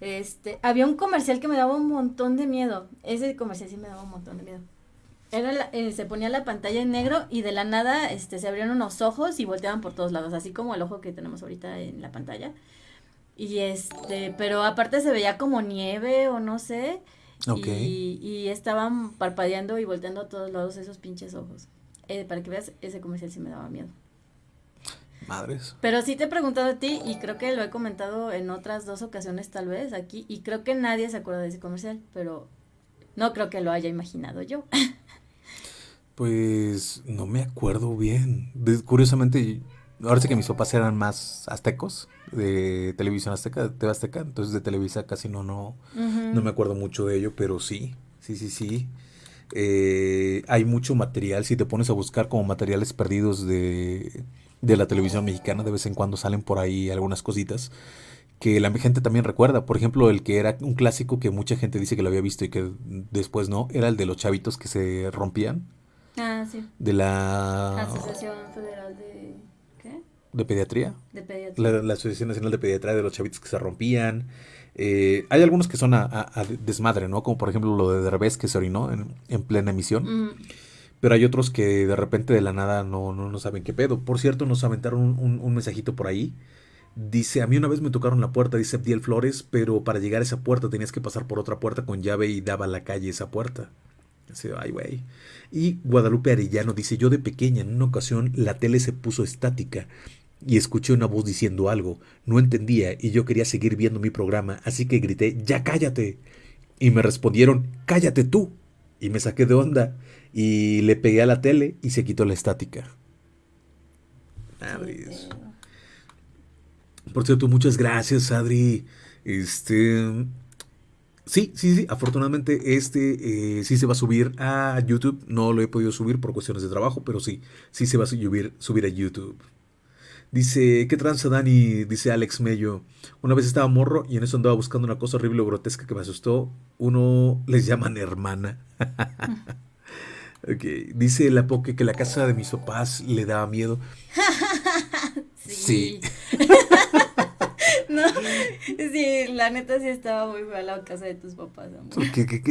Este, había un comercial que me daba un montón de miedo. Ese comercial sí me daba un montón de miedo. Era eh, se ponía la pantalla en negro y de la nada este, se abrieron unos ojos y volteaban por todos lados, así como el ojo que tenemos ahorita en la pantalla. Y este, pero aparte se veía como nieve o no sé. Y, y estaban parpadeando y volteando a todos lados esos pinches ojos. Eh, para que veas, ese comercial sí me daba miedo. Madres. Pero sí te he preguntado a ti y creo que lo he comentado en otras dos ocasiones tal vez aquí y creo que nadie se acuerda de ese comercial, pero no creo que lo haya imaginado yo. Pues no me acuerdo bien. curiosamente, ahora sé que mis papás eran más aztecos de televisión azteca, de TV Azteca, entonces de Televisa casi no, no, no me acuerdo mucho de ello, pero sí, sí, sí, sí. Eh, hay mucho material, si te pones a buscar como materiales perdidos de, de la televisión mexicana, de vez en cuando salen por ahí algunas cositas que la gente también recuerda. Por ejemplo, el que era un clásico que mucha gente dice que lo había visto y que después no, era el de los chavitos que se rompían. Ah, sí. De la... Asociación Federal de... ¿De Pediatría? De Pediatría. La, Asociación Nacional de Pediatría de los chavitos que se rompían. Eh, hay algunos que son a, desmadre, ¿no? Como por ejemplo lo de Derbez que se orinó en, plena emisión. Mm. Pero hay otros que de repente de la nada no, no, no saben qué pedo. Por cierto, nos aventaron un, un, mensajito por ahí. Dice, a mí una vez me tocaron la puerta, dice Abdiel Flores, pero para llegar a esa puerta tenías que pasar por otra puerta con llave y daba a la calle esa puerta. Dice, ay, güey. Y Guadalupe Arellano dice, yo de pequeña en una ocasión la tele se puso estática y escuché una voz diciendo algo. No entendía y yo quería seguir viendo mi programa, así que grité, ¡Ya cállate! Y me respondieron, ¡Cállate tú! Y me saqué de onda y le pegué a la tele y se quitó la estática. Adri. Por cierto, muchas gracias, Adri. Este. Sí, sí, sí. Afortunadamente este eh, sí se va a subir a YouTube. No lo he podido subir por cuestiones de trabajo, pero sí, sí se va a subir, subir a YouTube. Dice, ¿qué tranza Dani? Dice Alex Mello. Una vez estaba morro y en eso andaba buscando una cosa horrible o grotesca que me asustó. Uno les llaman hermana. Dice la Poke que la casa de mis papás le daba miedo. sí. no, sí, la neta sí estaba muy fea la casa de tus papás, amor.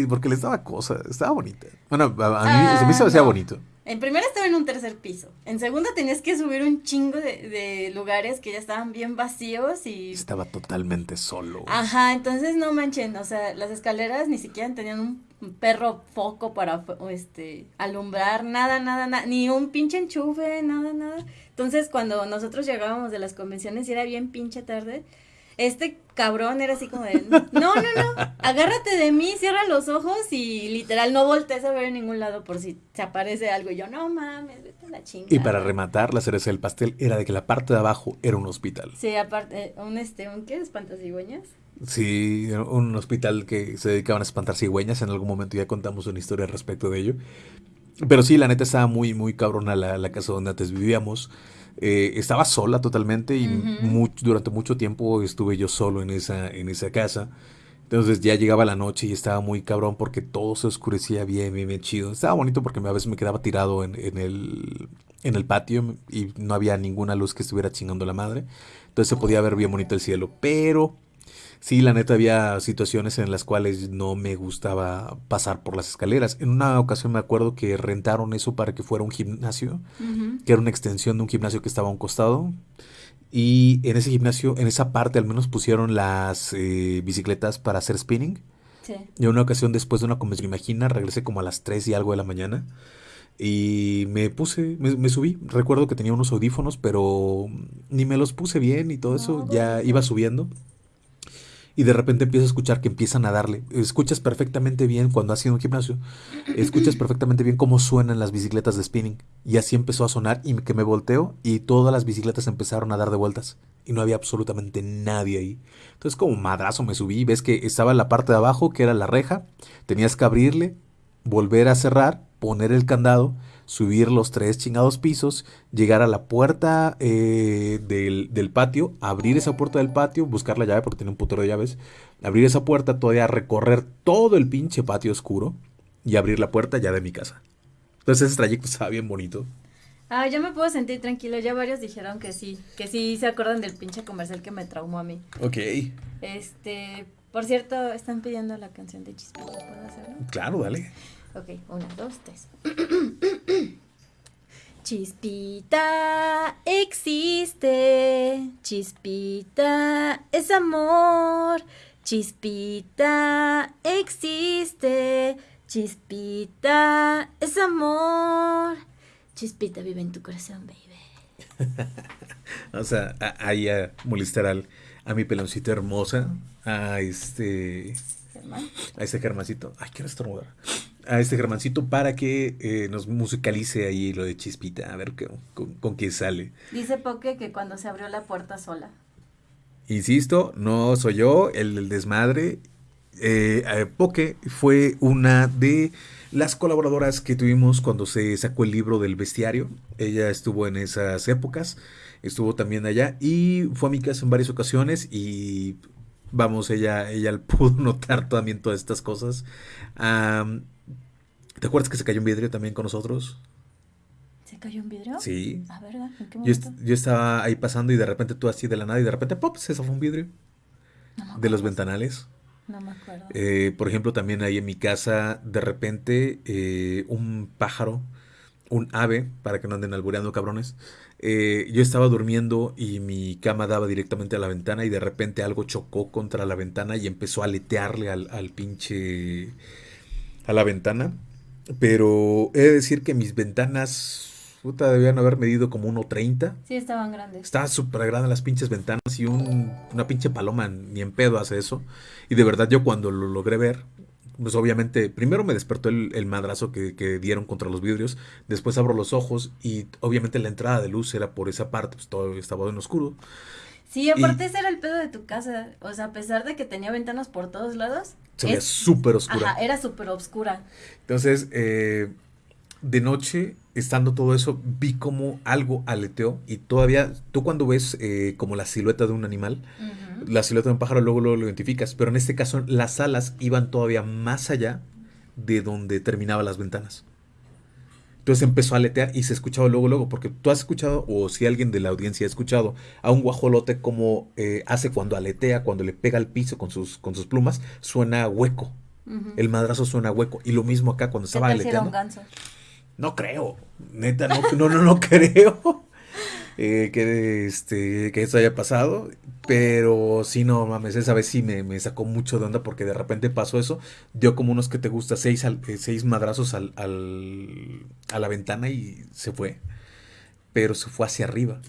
porque les daba cosa, estaba bonita. Bueno, a, mí, se me hacía bonito. En primera estaba en un tercer piso. En segunda tenías que subir un chingo de, de, lugares que ya estaban bien vacíos y... Estaba totalmente solo. Ajá, entonces no manchen, o sea, las escaleras ni siquiera tenían un perro foco para este alumbrar, nada, nada, nada, ni un pinche enchufe, nada, nada. Entonces cuando nosotros llegábamos de las convenciones y era bien pinche tarde, este cabrón era así como de, no, no, no, agárrate de mí, cierra los ojos y literal no voltees a ver en ningún lado por si se aparece algo. Y yo, no mames, vete a la chingada. Y para rematar, la cereza del pastel era de que la parte de abajo era un hospital. Sí, aparte, un este, ¿un qué? ¿Espantasigüeñas? Sí, un hospital que se dedicaban a espantar cigüeñas. En algún momento ya contamos una historia respecto de ello. Pero sí, la neta estaba muy, muy cabrona la, la casa donde antes vivíamos. Eh, estaba sola totalmente y durante mucho tiempo estuve yo solo en esa, en esa casa. Entonces ya llegaba la noche y estaba muy cabrón porque todo se oscurecía bien, bien, bien chido. Estaba bonito porque a veces me quedaba tirado en, en, el, en el patio y no había ninguna luz que estuviera chingando la madre. Entonces se podía ver bien bonito el cielo. Pero sí, la neta había situaciones en las cuales no me gustaba pasar por las escaleras. En una ocasión me acuerdo que rentaron eso para que fuera un gimnasio, que era una extensión de un gimnasio que estaba a un costado. Y en ese gimnasio, en esa parte al menos pusieron las eh, bicicletas para hacer spinning. Sí. Y en una ocasión después de una convención, imagina, regresé como a las 3 y algo de la mañana. Y me puse, me, subí. Recuerdo que tenía unos audífonos, pero ni me los puse bien y todo eso. ya iba subiendo y de repente empiezo a escuchar que empiezan a darle. Escuchas perfectamente bien cuando has ido a un gimnasio, escuchas perfectamente bien cómo suenan las bicicletas de spinning. Y así empezó a sonar y que me volteo y todas las bicicletas empezaron a dar de vueltas y no había absolutamente nadie ahí. Entonces como madrazo me subí ves que estaba la parte de abajo, que era la reja, tenías que abrirle, volver a cerrar, poner el candado subir los tres chingados pisos, llegar a la puerta eh, del, patio, abrir esa puerta del patio, buscar la llave porque tiene un putero de llaves, abrir esa puerta, todavía recorrer todo el pinche patio oscuro y abrir la puerta ya de mi casa. Entonces ese trayecto estaba bien bonito. Ah, yo me puedo sentir tranquilo. Ya varios dijeron que sí, que sí se acuerdan del pinche comercial que me traumó a mí. Ok. Este, por cierto, están pidiendo la canción de Chispita, ¿puedo hacerlo? Claro, dale. Ok, una, dos, tres. Chispita existe, chispita es amor, chispita existe, chispita es amor, chispita vive en tu corazón, baby. o sea, ahí a molestar al, a mi peloncito hermosa, a este... A este Germancito. Ay, quiero estornudar a este Germancito para que eh, nos musicalice ahí lo de Chispita, a ver con, con qué sale. Dice Poke que cuando se abrió la puerta sola. Insisto, no soy yo el, desmadre. Eh, Poke fue una de las colaboradoras que tuvimos cuando se sacó el libro del bestiario. Ella estuvo en esas épocas, estuvo también allá y fue a mi casa en varias ocasiones y vamos, ella, ella pudo notar también todas estas cosas. ¿Te acuerdas que se cayó un vidrio también con nosotros? ¿Se cayó un vidrio? Sí. ¿A verdad? ¿En qué momento? Yo, estaba ahí pasando y de repente tú así de la nada y de repente ¡pop! se zafó un vidrio. de los ventanales. No me acuerdo. Eh, por ejemplo, también ahí en mi casa, de repente, eh, un pájaro, un ave, para que no anden albureando cabrones. Eh, yo estaba durmiendo y mi cama daba directamente a la ventana y de repente algo chocó contra la ventana y empezó a aletearle al, al pinche... a la ventana. Pero he de decir que mis ventanas, puta, debían haber medido como 1.30. Sí, estaban grandes. Estaban súper grandes las pinches ventanas y un, una pinche paloma ni en pedo hace eso. Y de verdad yo cuando lo logré ver, pues obviamente, primero me despertó el, madrazo que, que, dieron contra los vidrios, después abro los ojos y obviamente la entrada de luz era por esa parte, pues todo estaba en oscuro. Sí, aparte ese era el pedo de tu casa. O sea, a pesar de que tenía ventanas por todos lados, se veía súper oscura. Ajá, era súper oscura. Entonces, eh, de noche, estando todo eso, vi como algo aleteó y todavía, tú cuando ves eh, como la silueta de un animal, la silueta de un pájaro luego, luego lo identificas, pero en este caso las alas iban todavía más allá de donde terminaban las ventanas. Entonces empezó a aletear y se escuchaba luego, luego, porque tú has escuchado, o si alguien de la audiencia ha escuchado, a un guajolote como eh, hace cuando aletea, cuando le pega al piso con sus, con sus plumas, suena hueco. El madrazo suena hueco. Y lo mismo acá cuando estaba aleteando. No creo, neta, no, no, no, no creo. Eh, que, este, que eso haya pasado. Pero sí, no mames, esa vez sí me, sacó mucho de onda porque de repente pasó eso. Dio como unos que te gusta, seis, eh, seis madrazos al, al, a la ventana y se fue. Pero se fue hacia arriba.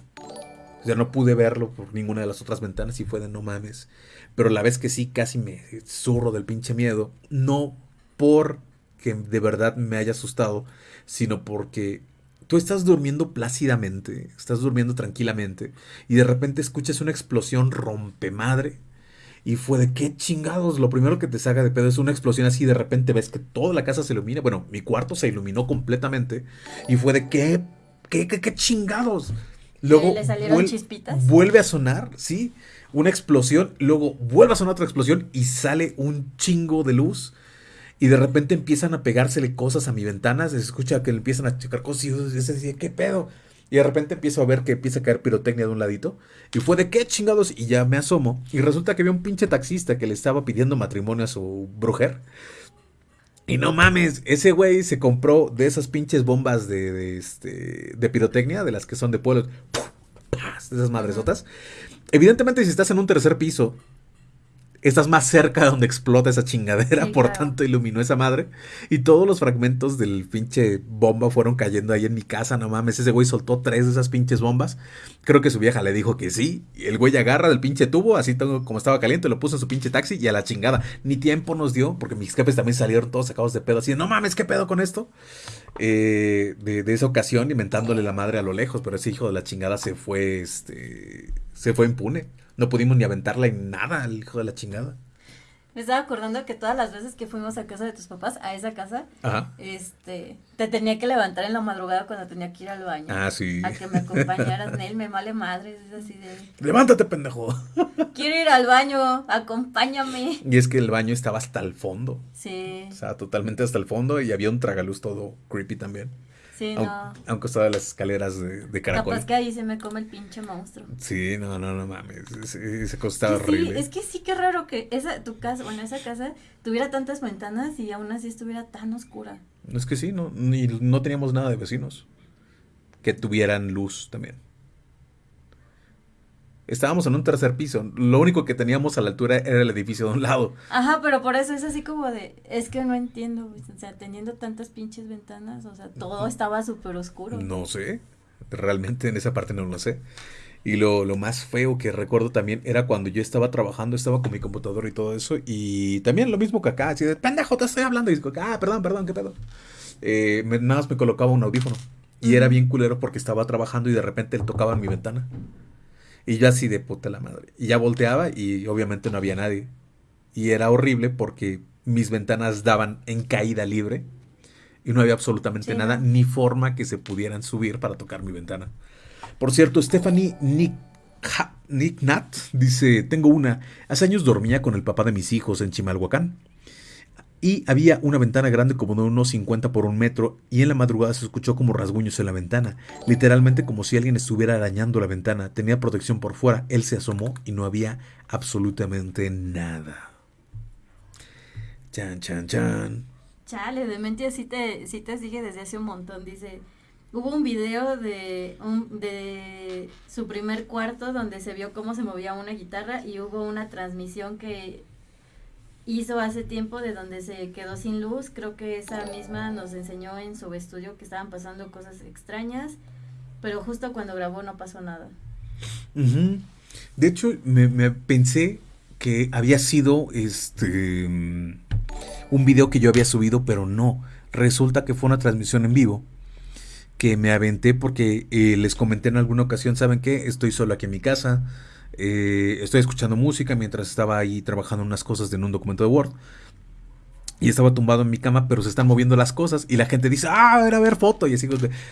O sea, no pude verlo por ninguna de las otras ventanas y fue de no mames. Pero la vez que sí, casi me zurro del pinche miedo. No porque de verdad me haya asustado, sino porque Tú estás durmiendo plácidamente, estás durmiendo tranquilamente y de repente escuchas una explosión rompemadre y fue de qué chingados. Lo primero que te saca de pedo es una explosión así. De repente ves que toda la casa se ilumina. Bueno, mi cuarto se iluminó completamente. Y fue de qué, qué, qué, qué chingados. Luego ¿Le salieron chispitas? vuelve a sonar, sí, una explosión. Luego vuelve a sonar otra explosión y sale un chingo de luz y de repente empiezan a pegársele cosas a mi ventana, se escucha que le empiezan a checar cosas y yo decía, ¿qué pedo? Y de repente empiezo a ver que empieza a caer pirotecnia de un ladito. Y fue de qué chingados. Y ya me asomo. Y resulta que había un pinche taxista que le estaba pidiendo matrimonio a su brujer. Y no mames, ese güey se compró de esas pinches bombas de, este, de pirotecnia, de las que son de pueblos. De esas madresotas. Evidentemente, si estás en un tercer piso estás más cerca de donde explota esa chingadera, por tanto iluminó esa madre. Y todos los fragmentos del pinche bomba fueron cayendo ahí en mi casa, no mames. Ese güey soltó tres de esas pinches bombas. Creo que su vieja le dijo que sí. Y el güey agarra del pinche tubo, así como estaba caliente, lo puso en su pinche taxi y a la chingada. Ni tiempo nos dio, porque mis jefes también salieron todos sacados de pedo, así de, no mames, ¿qué pedo con esto? Eh, de, de, esa ocasión, inventándole la madre a lo lejos, pero ese hijo de la chingada se fue, este, se fue impune. No pudimos ni aventarla en nada al hijo de la chingada. Me estaba acordando que todas las veces que fuimos a casa de tus papás, a esa casa, este, te tenía que levantar en la madrugada cuando tenía que ir al baño. Ah, sí. A que me acompañaras, Nel, me vale madre, es así de... Levántate, pendejo. Quiero ir al baño, acompáñame. Y es que el baño estaba hasta el fondo. Sí. O sea, totalmente hasta el fondo y había un tragaluz todo creepy también. Sí, no. Aunque estaba las escaleras de, de caracol. Capaz que ahí se me come el pinche monstruo. Sí, no, no, no mames. Ese horrible. Sí, es que sí, qué raro que esa, tu casa, bueno, esa casa tuviera tantas ventanas y aún así estuviera tan oscura. Es que sí, no, ni, no teníamos nada de vecinos que tuvieran luz también. Estábamos en un tercer piso. Lo único que teníamos a la altura era el edificio de un lado. Ajá, pero por eso es así como de, es que no entiendo, o sea, teniendo tantas pinches ventanas, o sea, todo estaba súper oscuro. No sé, realmente en esa parte no lo sé. Y lo, lo, más feo que recuerdo también era cuando yo estaba trabajando, estaba con mi computador y todo eso. Y también lo mismo que acá, así de, pendejo, te estoy hablando. Y digo, ah, perdón, perdón, qué pedo. Eh, nada más me colocaba un audífono. Y era bien culero porque estaba trabajando y de repente él tocaba en mi ventana. Y yo así de puta la madre. Y ya volteaba y obviamente no había nadie. Y era horrible porque mis ventanas daban en caída libre y no había absolutamente nada, ni forma que se pudieran subir para tocar mi ventana. Por cierto, Stephanie Nick, Nick Nat dice, tengo una, hace años dormía con el papá de mis hijos en Chimalhuacán y había una ventana grande como de unos 50 por un metro y en la madrugada se escuchó como rasguños en la ventana, literalmente como si alguien estuviera arañando la ventana, tenía protección por fuera, él se asomó y no había absolutamente nada. Chan, chan, chan. Chale, de mente sí te, sí te sigue desde hace un montón, dice... Hubo un video de, un, de su primer cuarto donde se vio cómo se movía una guitarra y hubo una transmisión que hizo hace tiempo de donde se quedó sin luz. Creo que esa misma nos enseñó en su estudio que estaban pasando cosas extrañas, pero justo cuando grabó no pasó nada. De hecho, me, pensé que había sido este un video que yo había subido, pero no. Resulta que fue una transmisión en vivo que me aventé porque eh, les comenté en alguna ocasión, ¿saben qué? Estoy solo aquí en mi casa, eh, estoy escuchando música mientras estaba ahí trabajando unas cosas en un documento de Word. y estaba tumbado en mi cama, pero se están moviendo las cosas. Y la gente dice, ah, a ver, a ver, foto. Y así,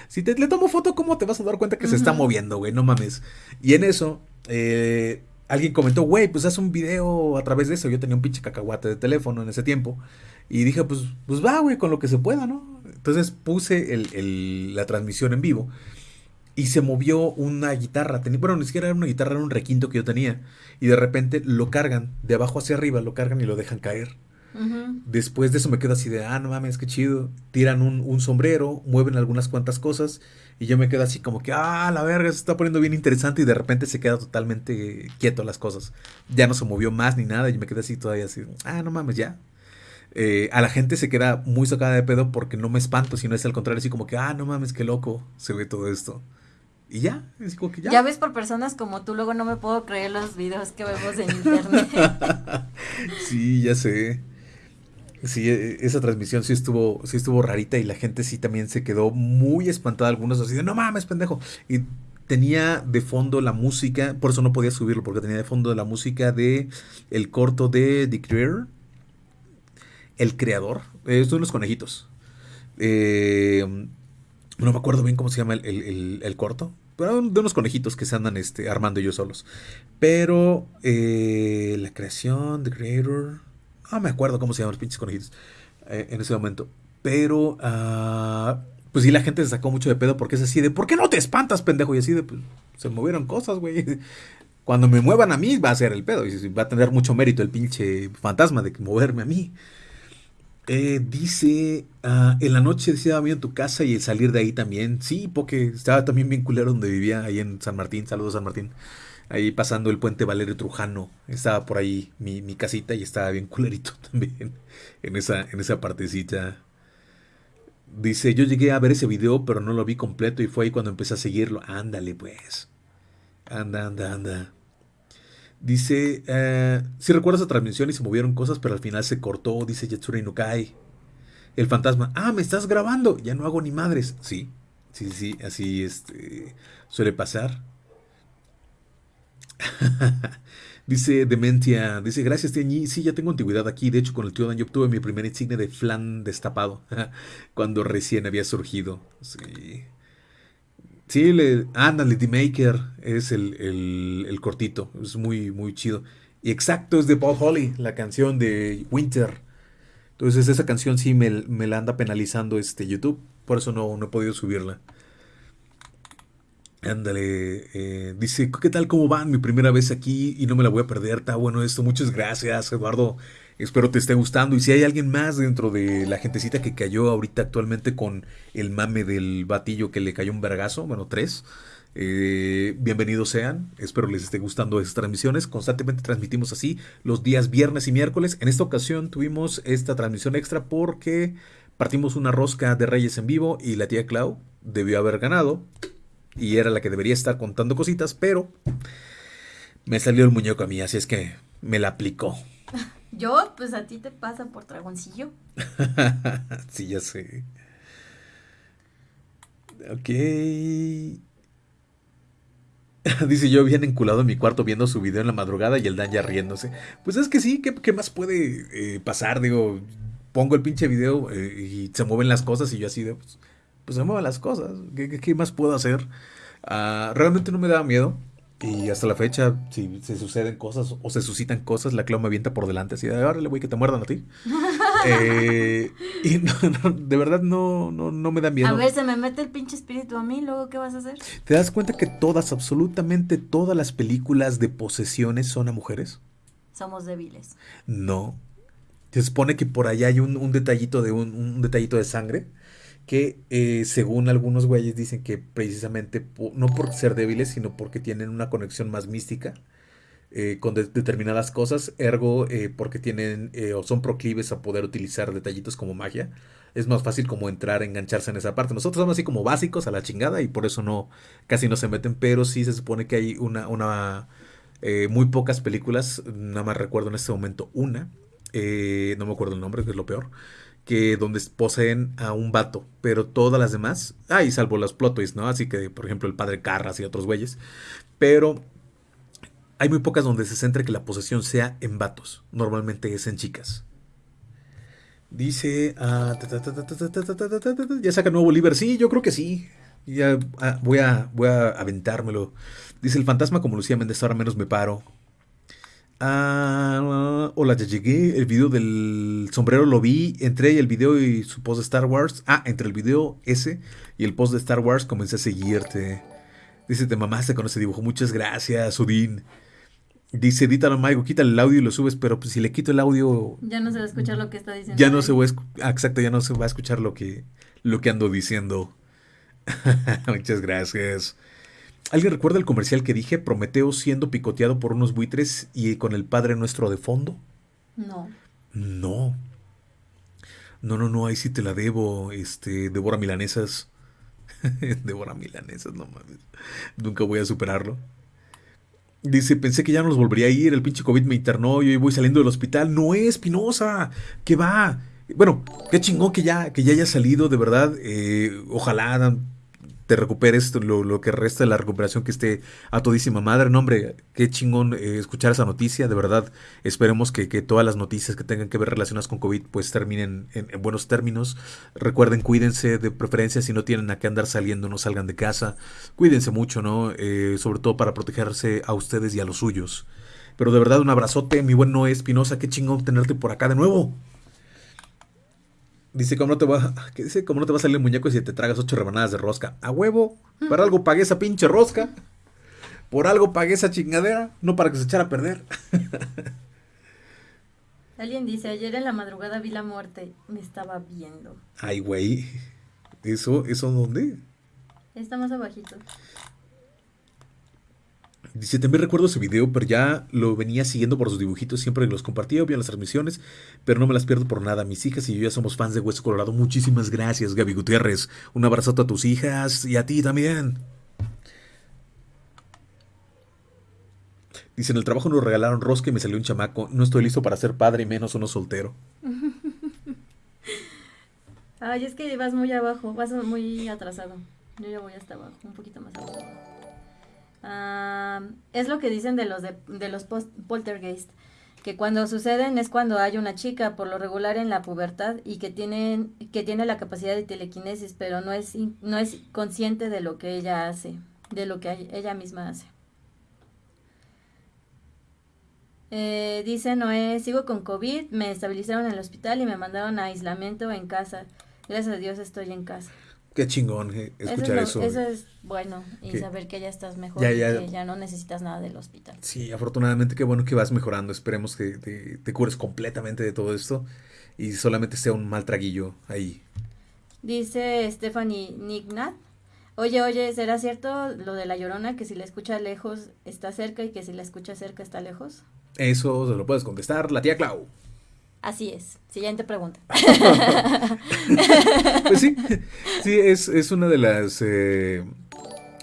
si te, le tomo foto, ¿cómo te vas a dar cuenta que se está moviendo, güey? No mames. Y en eso, eh, alguien comentó, güey, pues haz un video a través de eso. Yo tenía un pinche cacahuate de teléfono en ese tiempo. Y dije, pues, pues va, güey, con lo que se pueda, ¿no? Entonces puse el, la transmisión en vivo. Y se movió una guitarra. Tenía, bueno, ni siquiera era una guitarra, era un requinto que yo tenía. Y de repente lo cargan, de abajo hacia arriba, lo cargan y lo dejan caer. Después de eso me quedo así de, ah, no mames, qué chido. Tiran un, sombrero, mueven algunas cuantas cosas y yo me quedo así como que, ah, la verga, se está poniendo bien interesante y de repente se queda totalmente quieto las cosas. Ya no se movió más ni nada y me quedé así todavía así, ah, no mames, ya. Eh, a la gente se queda muy sacada de pedo porque no me espanto, sino es al contrario, así como que, ah, no mames, qué loco se ve todo esto. Y ya, es como que ya. Ya ves por personas como tú, luego no me puedo creer los videos que vemos en internet. sí, ya sé. Sí, e, esa transmisión sí estuvo, sí estuvo rarita y la gente sí también se quedó muy espantada. Algunos así de, no mames, pendejo. Y tenía de fondo la música, por eso no podía subirlo, porque tenía de fondo la música de el corto de The Creator, el creador. Eh, estos son los conejitos. Eh, no me acuerdo bien cómo se llama el, corto. Pero de unos conejitos que se andan este, armando ellos solos. Pero eh, la creación, The Creator. No me acuerdo cómo se llaman los pinches conejitos eh, en ese momento. Pero, uh, pues sí, la gente se sacó mucho de pedo porque es así de, ¿por qué no te espantas, pendejo? Y así de, pues, se movieron cosas, güey. Cuando me muevan a mí va a ser el pedo. Y va a tener mucho mérito el pinche fantasma de moverme a mí. Eh, dice, uh, en la noche estaba bien en tu casa y el salir de ahí también. Sí, porque estaba también bien culero donde vivía, ahí en San Martín. Saludos, San Martín ahí pasando el puente Valerio Trujano. Estaba por ahí mi, casita y estaba bien culerito también en esa, en esa partecita. Dice, yo llegué a ver ese video, pero no lo vi completo y fue ahí cuando empecé a seguirlo. Ándale, pues. Anda, anda, anda. Dice, eh, si recuerdas la transmisión y se movieron cosas, pero al final se cortó, dice Yatsura Inukai. El fantasma, ah, me estás grabando, ya no hago ni madres. Sí, sí, sí, así este, suele pasar. dice Dementia, dice, gracias Tiañi, sí, ya tengo antigüedad aquí, de hecho con el tío Dan yo obtuve mi primer insignia de flan destapado, cuando recién había surgido. Sí. Sí, le, ándale, The Maker es el, cortito, es muy, muy chido. Y exacto, es de Paul Holly, la canción de Winter. Entonces esa canción sí me, me la anda penalizando este YouTube, por eso no, no he podido subirla. Ándale, eh, dice, ¿qué tal? ¿Cómo van? Mi primera vez aquí y no me la voy a perder. Está bueno esto. Muchas gracias, Eduardo. Espero te esté gustando. Y si hay alguien más dentro de la gentecita que cayó ahorita actualmente con el mame del batillo que le cayó un vergazo, bueno, tres, eh, bienvenidos sean. Espero les esté gustando estas transmisiones. Constantemente transmitimos así los días viernes y miércoles. En esta ocasión tuvimos esta transmisión extra porque partimos una rosca de Reyes en vivo y la tía Clau debió haber ganado y era la que debería estar contando cositas, pero me salió el muñeco a mí, así es que me la aplicó. Yo, pues a ti te pasa por dragoncillo. sí, ya sé. Ok. Dice yo bien enculado en mi cuarto viendo su video en la madrugada y el Dan ya riéndose. Pues es que sí, ¿qué, más puede eh, pasar? Digo, pongo el pinche video eh, y se mueven las cosas y yo así de... Pues, pues se mueven las cosas. ¿Qué, más puedo hacer? Ah, realmente no me da miedo. Y hasta la fecha, si se suceden cosas o se suscitan cosas, la Clau me avienta por delante así de, órale, güey, que te muerdan a ti. Eh, y de verdad no, no, no me da miedo. A ver, se me mete el pinche espíritu a mí, luego, ¿qué vas a hacer? ¿Te das cuenta que todas, absolutamente todas las películas de posesiones son a mujeres? Somos débiles. No. Se supone que por allá hay un, detallito de un detallito de sangre que eh, según algunos güeyes dicen que precisamente no por ser débiles, sino porque tienen una conexión más mística eh, con determinadas cosas, ergo eh, porque tienen o son proclives a poder utilizar detallitos como magia. Es más fácil como entrar, engancharse en esa parte. Nosotros somos así como básicos a la chingada y por eso no, casi no se meten, pero sí se supone que hay una, una muy pocas películas, nada más recuerdo en este momento una, no me acuerdo el nombre, que es lo peor, que donde poseen a un vato, pero todas las demás, ah, y salvo los plot ¿no? Así que, por ejemplo, el padre Carras y otros güeyes, pero hay muy pocas donde se centre que la posesión sea en vatos, normalmente es en chicas. Dice. ya saca nuevo Bolívar. Sí, yo creo que sí. Ya voy, a, voy a aventármelo. Dice el fantasma como Lucía Méndez, ahora menos me paro. Ah, hola, ya llegué. El video del sombrero lo vi. Entré el video y su post de Star Wars. Ah, entre el video ese y el post de Star Wars comencé a seguirte. Dice, te mamaste con ese dibujo. Muchas gracias, Udin. Dice, edítalo, Maigo, quita el audio y lo subes, pero pues si le quito el audio... Ya no se va a escuchar lo que está diciendo. Ya no se va a, ah, exacto, ya no se va a escuchar lo que, lo que ando diciendo. Muchas gracias. ¿Alguien recuerda el comercial que dije? Prometeo siendo picoteado por unos buitres y con el Padre Nuestro de fondo. No. No. No, no, no, ahí sí te la debo. Este, Devora Milanesas. Devora Milanesas, no mames. Nunca voy a superarlo. Dice, pensé que ya no los volvería a ir, el pinche COVID me internó, yo voy saliendo del hospital. No es, Pinoza, ¿qué va? Bueno, qué chingón que ya, que ya haya salido, de verdad. Eh, ojalá te recuperes lo, que resta de la recuperación que esté a todísima madre. No, hombre, qué chingón eh, escuchar esa noticia. De verdad, esperemos que, todas las noticias que tengan que ver relacionadas con COVID pues terminen en, buenos términos. Recuerden, cuídense de preferencia si no tienen a qué andar saliendo, no salgan de casa. Cuídense mucho, ¿no? Eh, sobre todo para protegerse a ustedes y a los suyos. Pero de verdad, un abrazote, mi buen Noé Espinosa. Qué chingón tenerte por acá de nuevo. Dice, ¿cómo no te va, ¿qué dice? ¿Cómo no te va a salir el muñeco si te tragas ocho rebanadas de rosca? A huevo, para algo pagué esa pinche rosca. Por algo pagué esa chingadera, no para que se echara a perder. Alguien dice, ayer en la madrugada vi la muerte, me estaba viendo. Ay, güey. ¿Eso, eso dónde? Está más abajito. Dice, también recuerdo ese video, pero ya lo venía siguiendo por sus dibujitos, siempre los compartía, obvio, las transmisiones, pero no me las pierdo por nada. Mis hijas y yo ya somos fans de Hueso Colorado. Muchísimas gracias, Gaby Gutiérrez. Un abrazote a tus hijas y a ti también. Dice, en el trabajo nos regalaron rosca y me salió un chamaco. No estoy listo para ser padre menos uno soltero. Ay, es que vas muy abajo, vas muy atrasado. Yo ya voy hasta abajo, un poquito más abajo es lo que dicen de los, de, los poltergeist, que cuando suceden es cuando hay una chica, por lo regular en la pubertad, y que, tienen, que tiene la capacidad de telequinesis, pero no es, no es consciente de lo que ella hace, de lo que ella misma hace. Eh, dice Noé, sigo con COVID, me estabilizaron en el hospital y me mandaron a aislamiento en casa. Gracias a Dios estoy en casa. Qué chingón eh, escuchar eso. Eso es bueno, y saber que ya estás mejor y que ya no necesitas nada del hospital. Sí, afortunadamente qué bueno que vas mejorando. Esperemos que te, cures completamente de todo esto y solamente sea un mal traguillo ahí. Dice Stephanie Nignat. Oye, oye, ¿será cierto lo de la llorona que si la escucha lejos está cerca y que si la escucha cerca está lejos? Eso se lo puedes contestar la tía Clau. Así es. Siguiente pregunta. pues sí, sí, es, es una de las... Eh,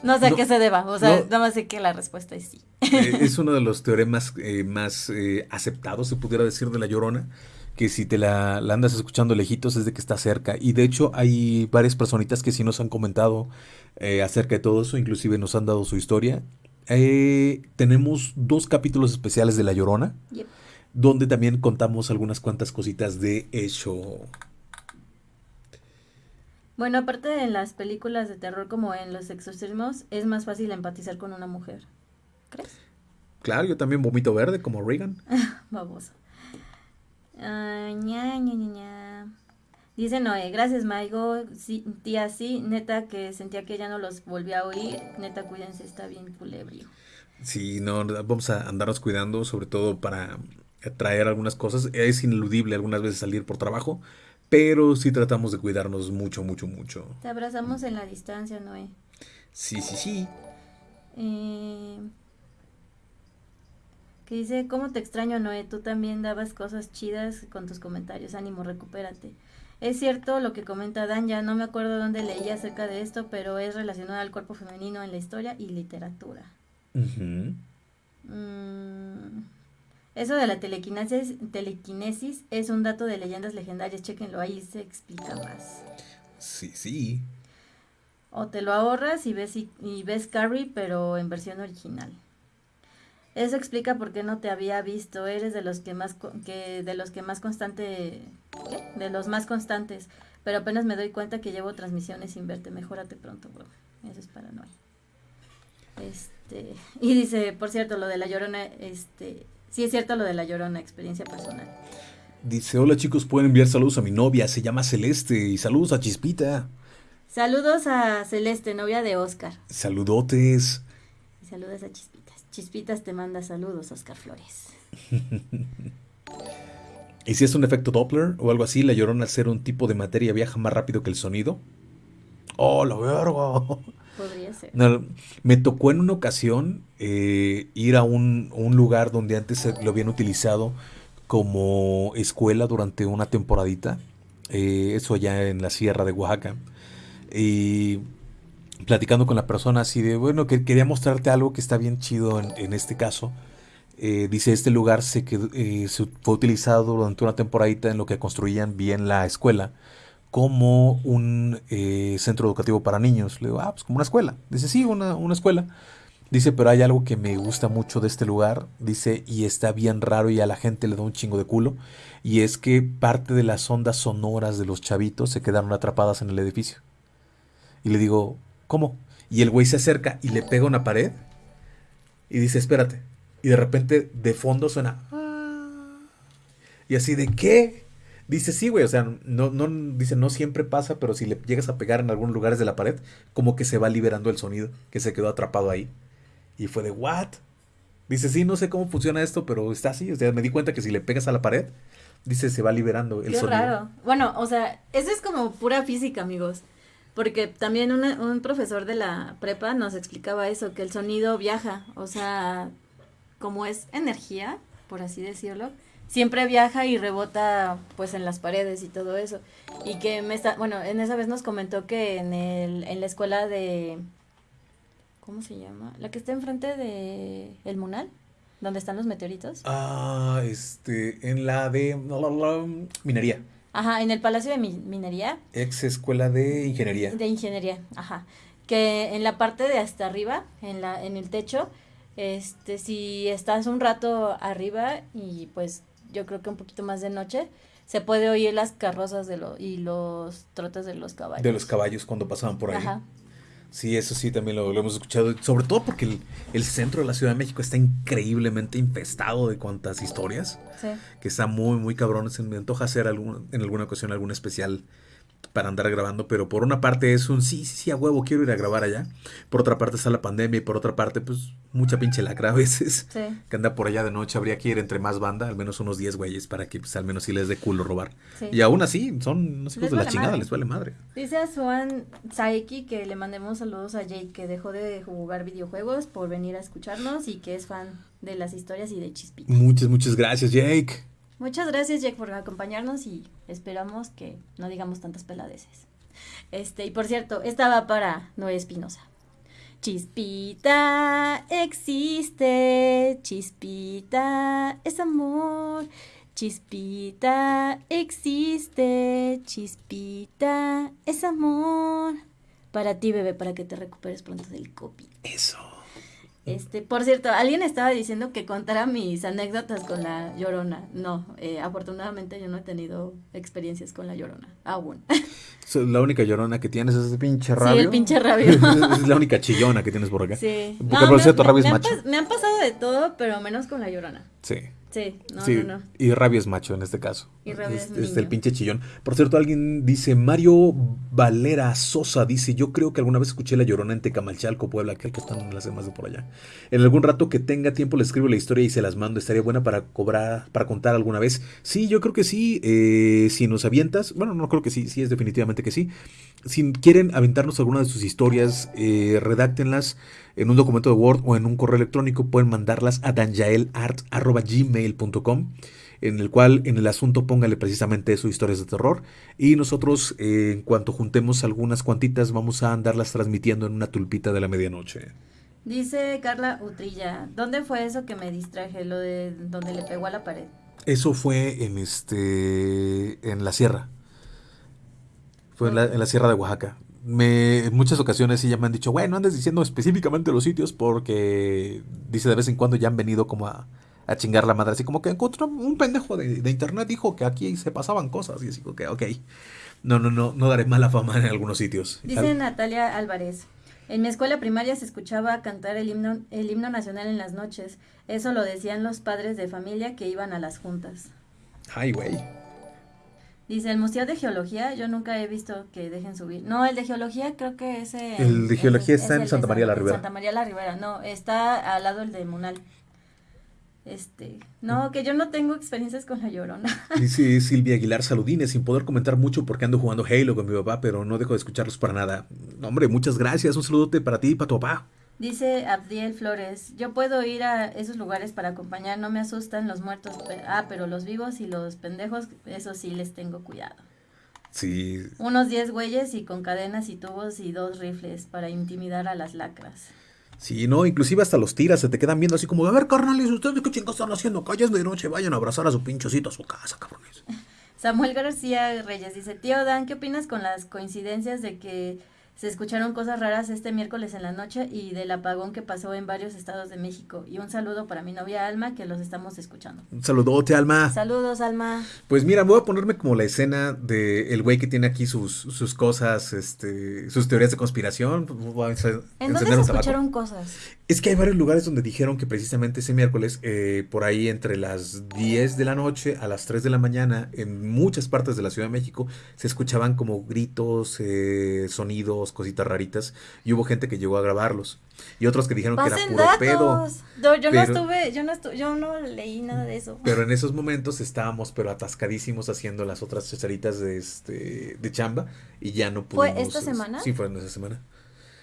no sé a qué se deba, o sea, nada más sé que la respuesta es sí. Eh, es uno de los teoremas eh, más aceptados, se pudiera decir, de la llorona, que si te la, andas escuchando lejitos es de que está cerca. Y de hecho hay varias personitas que sí nos han comentado acerca de todo eso, inclusive nos han dado su historia. tenemos dos capítulos especiales de la llorona donde también contamos algunas cuantas cositas de eso. Bueno, aparte de las películas de terror como en Los Exorcismos, es más fácil empatizar con una mujer. ¿Crees? Claro, yo también vomito verde como Reagan. Baboso. Uh, ña, ña, ña, Dice Noé, gracias Maigo, sí, tía, sí, neta que sentía que ya no los volvía a oír, neta cuídense, está bien culebrio. Sí, no, vamos a andarnos cuidando, sobre todo para traer algunas cosas. Es ineludible algunas veces salir por trabajo, pero sí tratamos de cuidarnos mucho, mucho, mucho. Te abrazamos en la distancia, Noé. Sí, sí, sí. Eh, que dice, ¿cómo te extraño, Noé? Tú también dabas cosas chidas con tus comentarios. Ánimo, recupérate. Es cierto lo que comenta Dan, ya no me acuerdo dónde leí acerca de esto, pero es relacionado al cuerpo femenino en la historia y literatura. Eso de la telequinesis, telequinesis es un dato de leyendas legendarias, chequenlo, ahí se explica más. Sí, sí. O te lo ahorras y ves, y, ves Carrie, pero en versión original. Eso explica por qué no te había visto. Eres de los que más que de los que más constante ¿qué? de los más constantes, pero apenas me doy cuenta que llevo transmisiones sin verte. Mejórate pronto, bro. Eso es paranoia. Este, y dice, por cierto, lo de la Llorona, este, sí es cierto lo de la Llorona, experiencia personal. Dice, hola chicos, pueden enviar saludos a mi novia, se llama Celeste, y saludos a Chispita. Saludos a Celeste, novia de Oscar. Saludotes. Y saludos a Chispitas. Chispitas te manda saludos, Oscar Flores. ¿Y si es un efecto Doppler o algo así, la llorona al ser un tipo de materia viaja más rápido que el sonido? ¡Oh, la verga! Me tocó en una ocasión eh, ir a un, lugar donde antes lo habían utilizado como escuela durante una temporadita. Eh, eso allá en la sierra de Oaxaca. Y platicando con la persona así de, bueno, que quería mostrarte algo que está bien chido en, este caso. Eh, dice, este lugar se, eh, se fue utilizado durante una temporadita en lo que construían bien la escuela como un eh, centro educativo para niños. Le digo, ah, pues como una escuela. Dice, sí, una, una escuela. Dice, pero hay algo que me gusta mucho de este lugar. Dice, y está bien raro y a la gente le da un chingo de culo. Y es que parte de las ondas sonoras de los chavitos se quedaron atrapadas en el edificio. Y le digo, ¿cómo? Y el güey se acerca y le pega una pared y dice, espérate. Y de repente de fondo suena... Y así de qué? Dice, sí, güey, o sea, no, no, dice, no siempre pasa, pero si le llegas a pegar en algunos lugares de la pared, como que se va liberando el sonido que se quedó atrapado ahí. Y fue de, ¿what? Dice, sí, no sé cómo funciona esto, pero está así. O sea, me di cuenta que si le pegas a la pared, dice, se va liberando el Qué sonido. raro. Bueno, o sea, eso es como pura física, amigos. Porque también un profesor de la prepa nos explicaba eso, que el sonido viaja, o sea, como es energía, por así decirlo, siempre viaja y rebota pues en las paredes y todo eso. Y que me está, bueno, en esa vez nos comentó que en, el, en la escuela de, ¿cómo se llama? La que está enfrente de El Munal, donde están los meteoritos. Ah, este, en la de minería. Ajá, en el Palacio de Minería. Ex Escuela de Ingeniería. De Ingeniería, ajá. Que en la parte de hasta arriba, en, la, en el techo, este, si estás un rato arriba y pues yo creo que un poquito más de noche, se puede oír las carrozas de lo, y los trotes de los caballos. De los caballos cuando pasaban por ahí. Ajá. Sí, eso sí, también lo, hemos escuchado. Sobre todo porque el, centro de la Ciudad de México está increíblemente infestado de cuantas historias. Sí. Que está muy, muy cabrón. Se me antoja hacer algún, en alguna ocasión algún especial para andar grabando, pero por una parte es un sí, sí, sí, a huevo, quiero ir a grabar allá. Por otra parte está la pandemia y por otra parte, pues mucha pinche lacra a veces. Sí. Que anda por allá de noche, habría que ir entre más banda, al menos unos 10 güeyes, para que pues, al menos sí les dé culo robar. Y aún así, son unos hijos de la chingada, les vale madre. Dice a Suan Saeki que le mandemos saludos a Jake, que dejó de jugar videojuegos por venir a escucharnos y que es fan de las historias y de Chispita. Muchas, muchas gracias, Jake. Muchas gracias, Jack, por acompañarnos y esperamos que no digamos tantas peladeces. Este, y por cierto, esta va para Noé Espinosa. Chispita existe, chispita es amor, chispita existe, chispita es amor. Para ti, bebé, para que te recuperes pronto del copy. Eso. Este, por cierto, alguien estaba diciendo que contara mis anécdotas con la llorona. No, eh, afortunadamente yo no he tenido experiencias con la llorona, aún. La única llorona que tienes es el pinche rabio. Sí, el pinche rabio. es la única chillona que tienes por acá. Sí. Porque por cierto, rabio es macho. me han pasado de todo, pero menos con la llorona. Sí. Sí, no, no, no. Y rabia es macho en este caso. Y rabia es, es, el pinche chillón. Por cierto, alguien dice, Mario Valera Sosa dice, yo creo que alguna vez escuché La Llorona en Tecamalchalco, Puebla, que están en las demás de por allá. En algún rato que tenga tiempo le escribo la historia y se las mando. Estaría buena para cobrar, para contar alguna vez. Sí, yo creo que sí. Eh, si nos avientas, bueno, no creo que sí, sí es definitivamente que sí. Si quieren aventarnos alguna de sus historias, eh, redáctenlas en un documento de Word o en un correo electrónico, pueden mandarlas a danjaelart.gmail.com en el cual en el asunto póngale precisamente eso, historias de terror. Y nosotros, eh, en cuanto juntemos algunas cuantitas, vamos a andarlas transmitiendo en una tulpita de la medianoche. Dice Carla Utrilla, ¿dónde fue eso que me distraje? Lo de donde le pegó a la pared. Eso fue en este en la sierra. Fue en la, en la sierra de Oaxaca me, en muchas ocasiones sí ya me han dicho, bueno, andes diciendo específicamente los sitios porque dice de vez en cuando ya han venido como a, a chingar la madre. Así como que encontró un pendejo de, de, internet dijo que aquí se pasaban cosas. Y así como que, ok. No, no, no, no daré mala fama en algunos sitios. Dice Natalia Álvarez. En mi escuela primaria se escuchaba cantar el himno, el himno nacional en las noches. Eso lo decían los padres de familia que iban a las juntas. Ay, güey. Dice, el Museo de Geología, yo nunca he visto que dejen subir. No, el de Geología creo que ese... El de Geología está en Santa María la Ribera. Santa María la Ribera, no, está al lado el de Munal. Este, no, que yo no tengo experiencias con la llorona. Dice Silvia Aguilar Saludines, sin poder comentar mucho porque ando jugando Halo con mi papá, pero no dejo de escucharlos para nada. hombre, muchas gracias, un saludote para ti y para tu papá. Dice Abdiel Flores, yo puedo ir a esos lugares para acompañar, no me asustan los muertos, ah, pero los vivos y los pendejos, eso sí les tengo cuidado. Sí. Unos 10 güeyes y con cadenas y tubos y dos rifles para intimidar a las lacras. Sí, no, inclusive hasta los tiras se te quedan viendo así como, a ver, carnales, ¿ustedes qué chingados están haciendo? Calles de noche, vayan a abrazar a su pinchocito a su casa, cabrones. Samuel García Reyes dice, tío Dan, ¿qué opinas con las coincidencias de que se escucharon cosas raras este miércoles en la noche y del apagón que pasó en varios estados de México. Y un saludo para mi novia Alma, que los estamos escuchando. Un saludote, Alma. Saludos, Alma. Pues mira, voy a ponerme como la escena de el güey que tiene aquí sus, sus cosas, este, sus teorías de conspiración. ¿En dónde se escucharon cosas? Es que hay varios lugares donde dijeron que precisamente ese miércoles, eh, por ahí entre las 10 de la noche a las 3 de la mañana, en muchas partes de la Ciudad de México, se escuchaban como gritos, eh, sonidos, cositas raritas, y hubo gente que llegó a grabarlos. Y otros que dijeron que era puro pedo. yo no estuve, yo no estuve, yo no leí nada de eso. Pero en esos momentos estábamos pero atascadísimos haciendo las otras chacharitas de este de chamba y ya no pudimos. ¿Fue esta semana? Sí, fue en esa semana.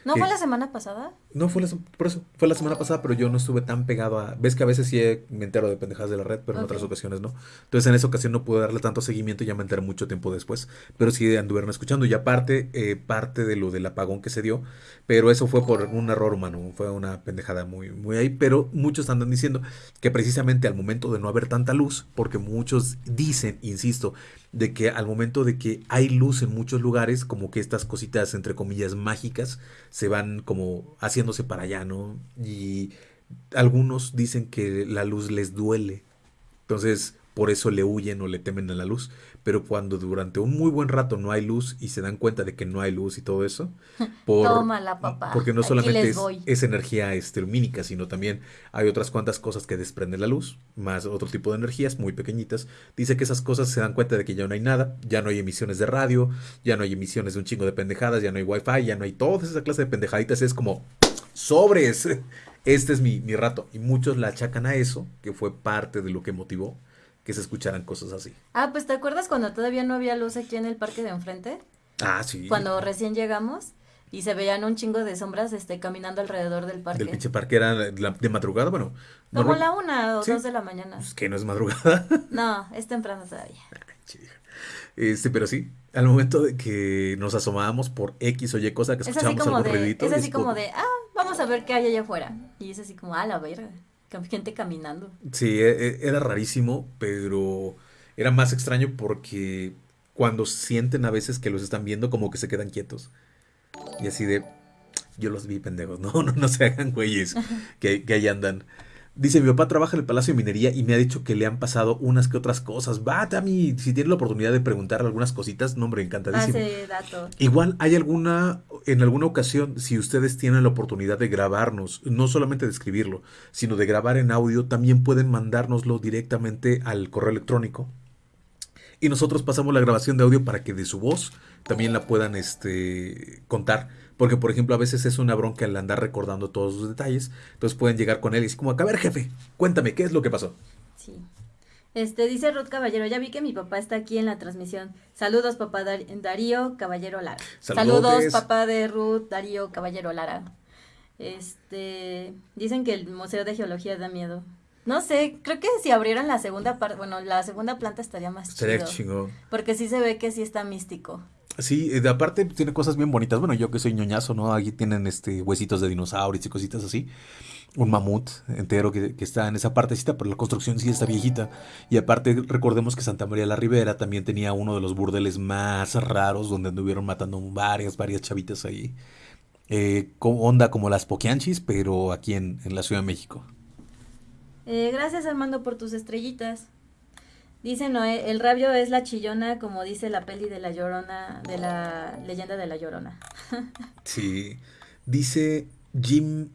¿No fue la semana pasada? No, fue la, por eso, fue la semana pasada, pero yo no estuve tan pegado a... Ves que a veces sí me entero de pendejadas de la red, pero en otras ocasiones no. Entonces en esa ocasión no pude darle tanto seguimiento y ya me enteré mucho tiempo después. Pero sí anduvieron escuchando y aparte, eh, parte de lo del apagón que se dio, pero eso fue por un error humano, fue una pendejada muy, muy ahí, pero muchos andan diciendo que precisamente al momento de no haber tanta luz, porque muchos dicen, insisto, de que al momento de que hay luz en muchos lugares, como que estas cositas, entre comillas, mágicas, se van como haciéndose para allá, ¿no? Y algunos dicen que la luz les duele. Entonces, por eso le huyen o le temen a la luz. Pero cuando durante un muy buen rato no hay luz y se dan cuenta de que no hay luz y todo eso, por, Tómala, papá. porque no solamente es, energía este, lumínica, sino también hay otras cuantas cosas que desprenden la luz, más otro tipo de energías muy pequeñitas. Dice que esas cosas se dan cuenta de que ya no hay nada, ya no hay emisiones de radio, ya no hay emisiones de un chingo de pendejadas, ya no hay wifi, ya no hay toda esa clase de pendejaditas. Es como sobres. Este es mi, mi rato. Y muchos la achacan a eso, que fue parte de lo que motivó que se escucharan cosas así. Ah, pues ¿te acuerdas cuando todavía no había luz aquí en el parque de enfrente? Ah, sí. Cuando recién llegamos y se veían un chingo de sombras este caminando alrededor del parque. Del pinche parque era de madrugada, bueno. Como la una o dos de la mañana. Pues que no es madrugada. No, es temprano todavía. Este, pero sí, al momento de que nos asomábamos por X o Y cosa que escuchábamos algo de, Es así como de, ah, vamos a ver qué hay allá afuera. Y es así como, ah, la verga gente caminando. Sí, e, e, era rarísimo, pero era más extraño porque cuando sienten a veces que los están viendo, como que se quedan quietos. Y así de, yo los vi pendejos, no, no, no se hagan güeyes que, que ahí andan. Dice, mi papá trabaja en el Palacio de Minería y me ha dicho que le han pasado unas que otras cosas. Va, Tami, si tiene la oportunidad de preguntar algunas cositas, no, hombre, encantadísimo. Igual, hay alguna, en alguna ocasión, si ustedes tienen la oportunidad de grabarnos, no solamente de escribirlo, sino de grabar en audio, también pueden mandárnoslo directamente al correo electrónico. Y nosotros pasamos la grabación de audio para que de su voz también la puedan este, contar porque, por ejemplo, a veces es una bronca el andar recordando todos los detalles. Entonces pueden llegar con él y decir como, a ver, jefe, cuéntame, ¿qué es lo que pasó? Sí. Este, dice Ruth Caballero, ya vi que mi papá está aquí en la transmisión. Saludos, papá Darío Caballero Lara. Saludos, papá de Ruth Darío Caballero Lara. Este, dicen que el Museo de Geología da miedo. No sé, creo que si abrieran la segunda parte, bueno, la segunda planta estaría más Sería chido. Porque sí se ve que sí está místico. Sí, de aparte tiene cosas bien bonitas. Bueno, yo que soy ñoñazo, ¿no? Aquí tienen este huesitos de dinosaurios y cositas así. Un mamut entero que, está en esa partecita, pero la construcción sí está viejita. Y aparte, recordemos que Santa María la Ribera también tenía uno de los burdeles más raros donde anduvieron matando varias, varias chavitas ahí. Eh, onda como las Poquianchis, pero aquí en, en la Ciudad de México. Eh, gracias Armando por tus estrellitas. Dice Noé, el rabio es la chillona, como dice la peli de la llorona, de la leyenda de la llorona. Sí. Dice Jim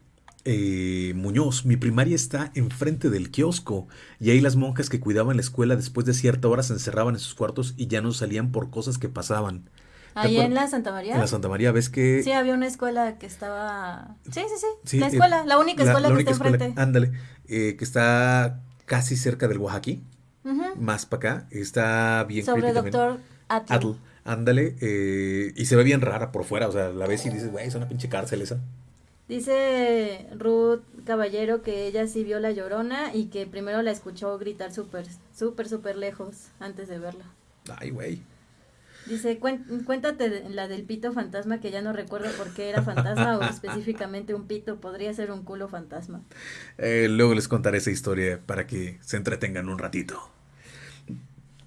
eh, Muñoz, mi primaria está enfrente del kiosco y ahí las monjas que cuidaban la escuela después de cierta hora se encerraban en sus cuartos y ya no salían por cosas que pasaban. ¿Te Ahí en la Santa María. En la Santa María, ¿ves que... Sí, había una escuela que estaba... Sí, sí, sí. Sí, la eh, escuela, la única la- escuela la que única está escuela- enfrente. Ándale, eh, que está casi cerca del Oaxaquí, Más para acá, está bien Sobre creepy doctor Atl. Atl, ándale, eh, y se ve bien rara por fuera, o sea, la ves y dices, güey, es una pinche cárcel esa. Dice Ruth Caballero que ella sí vio la llorona y que primero la escuchó gritar súper, súper, súper lejos antes de verla. Ay, güey. Dice, "Cuen- cuéntate la del pito fantasma que ya no recuerdo por qué era fantasma o específicamente un pito, podría ser un culo fantasma. Eh, luego les contaré esa historia para que se entretengan un ratito.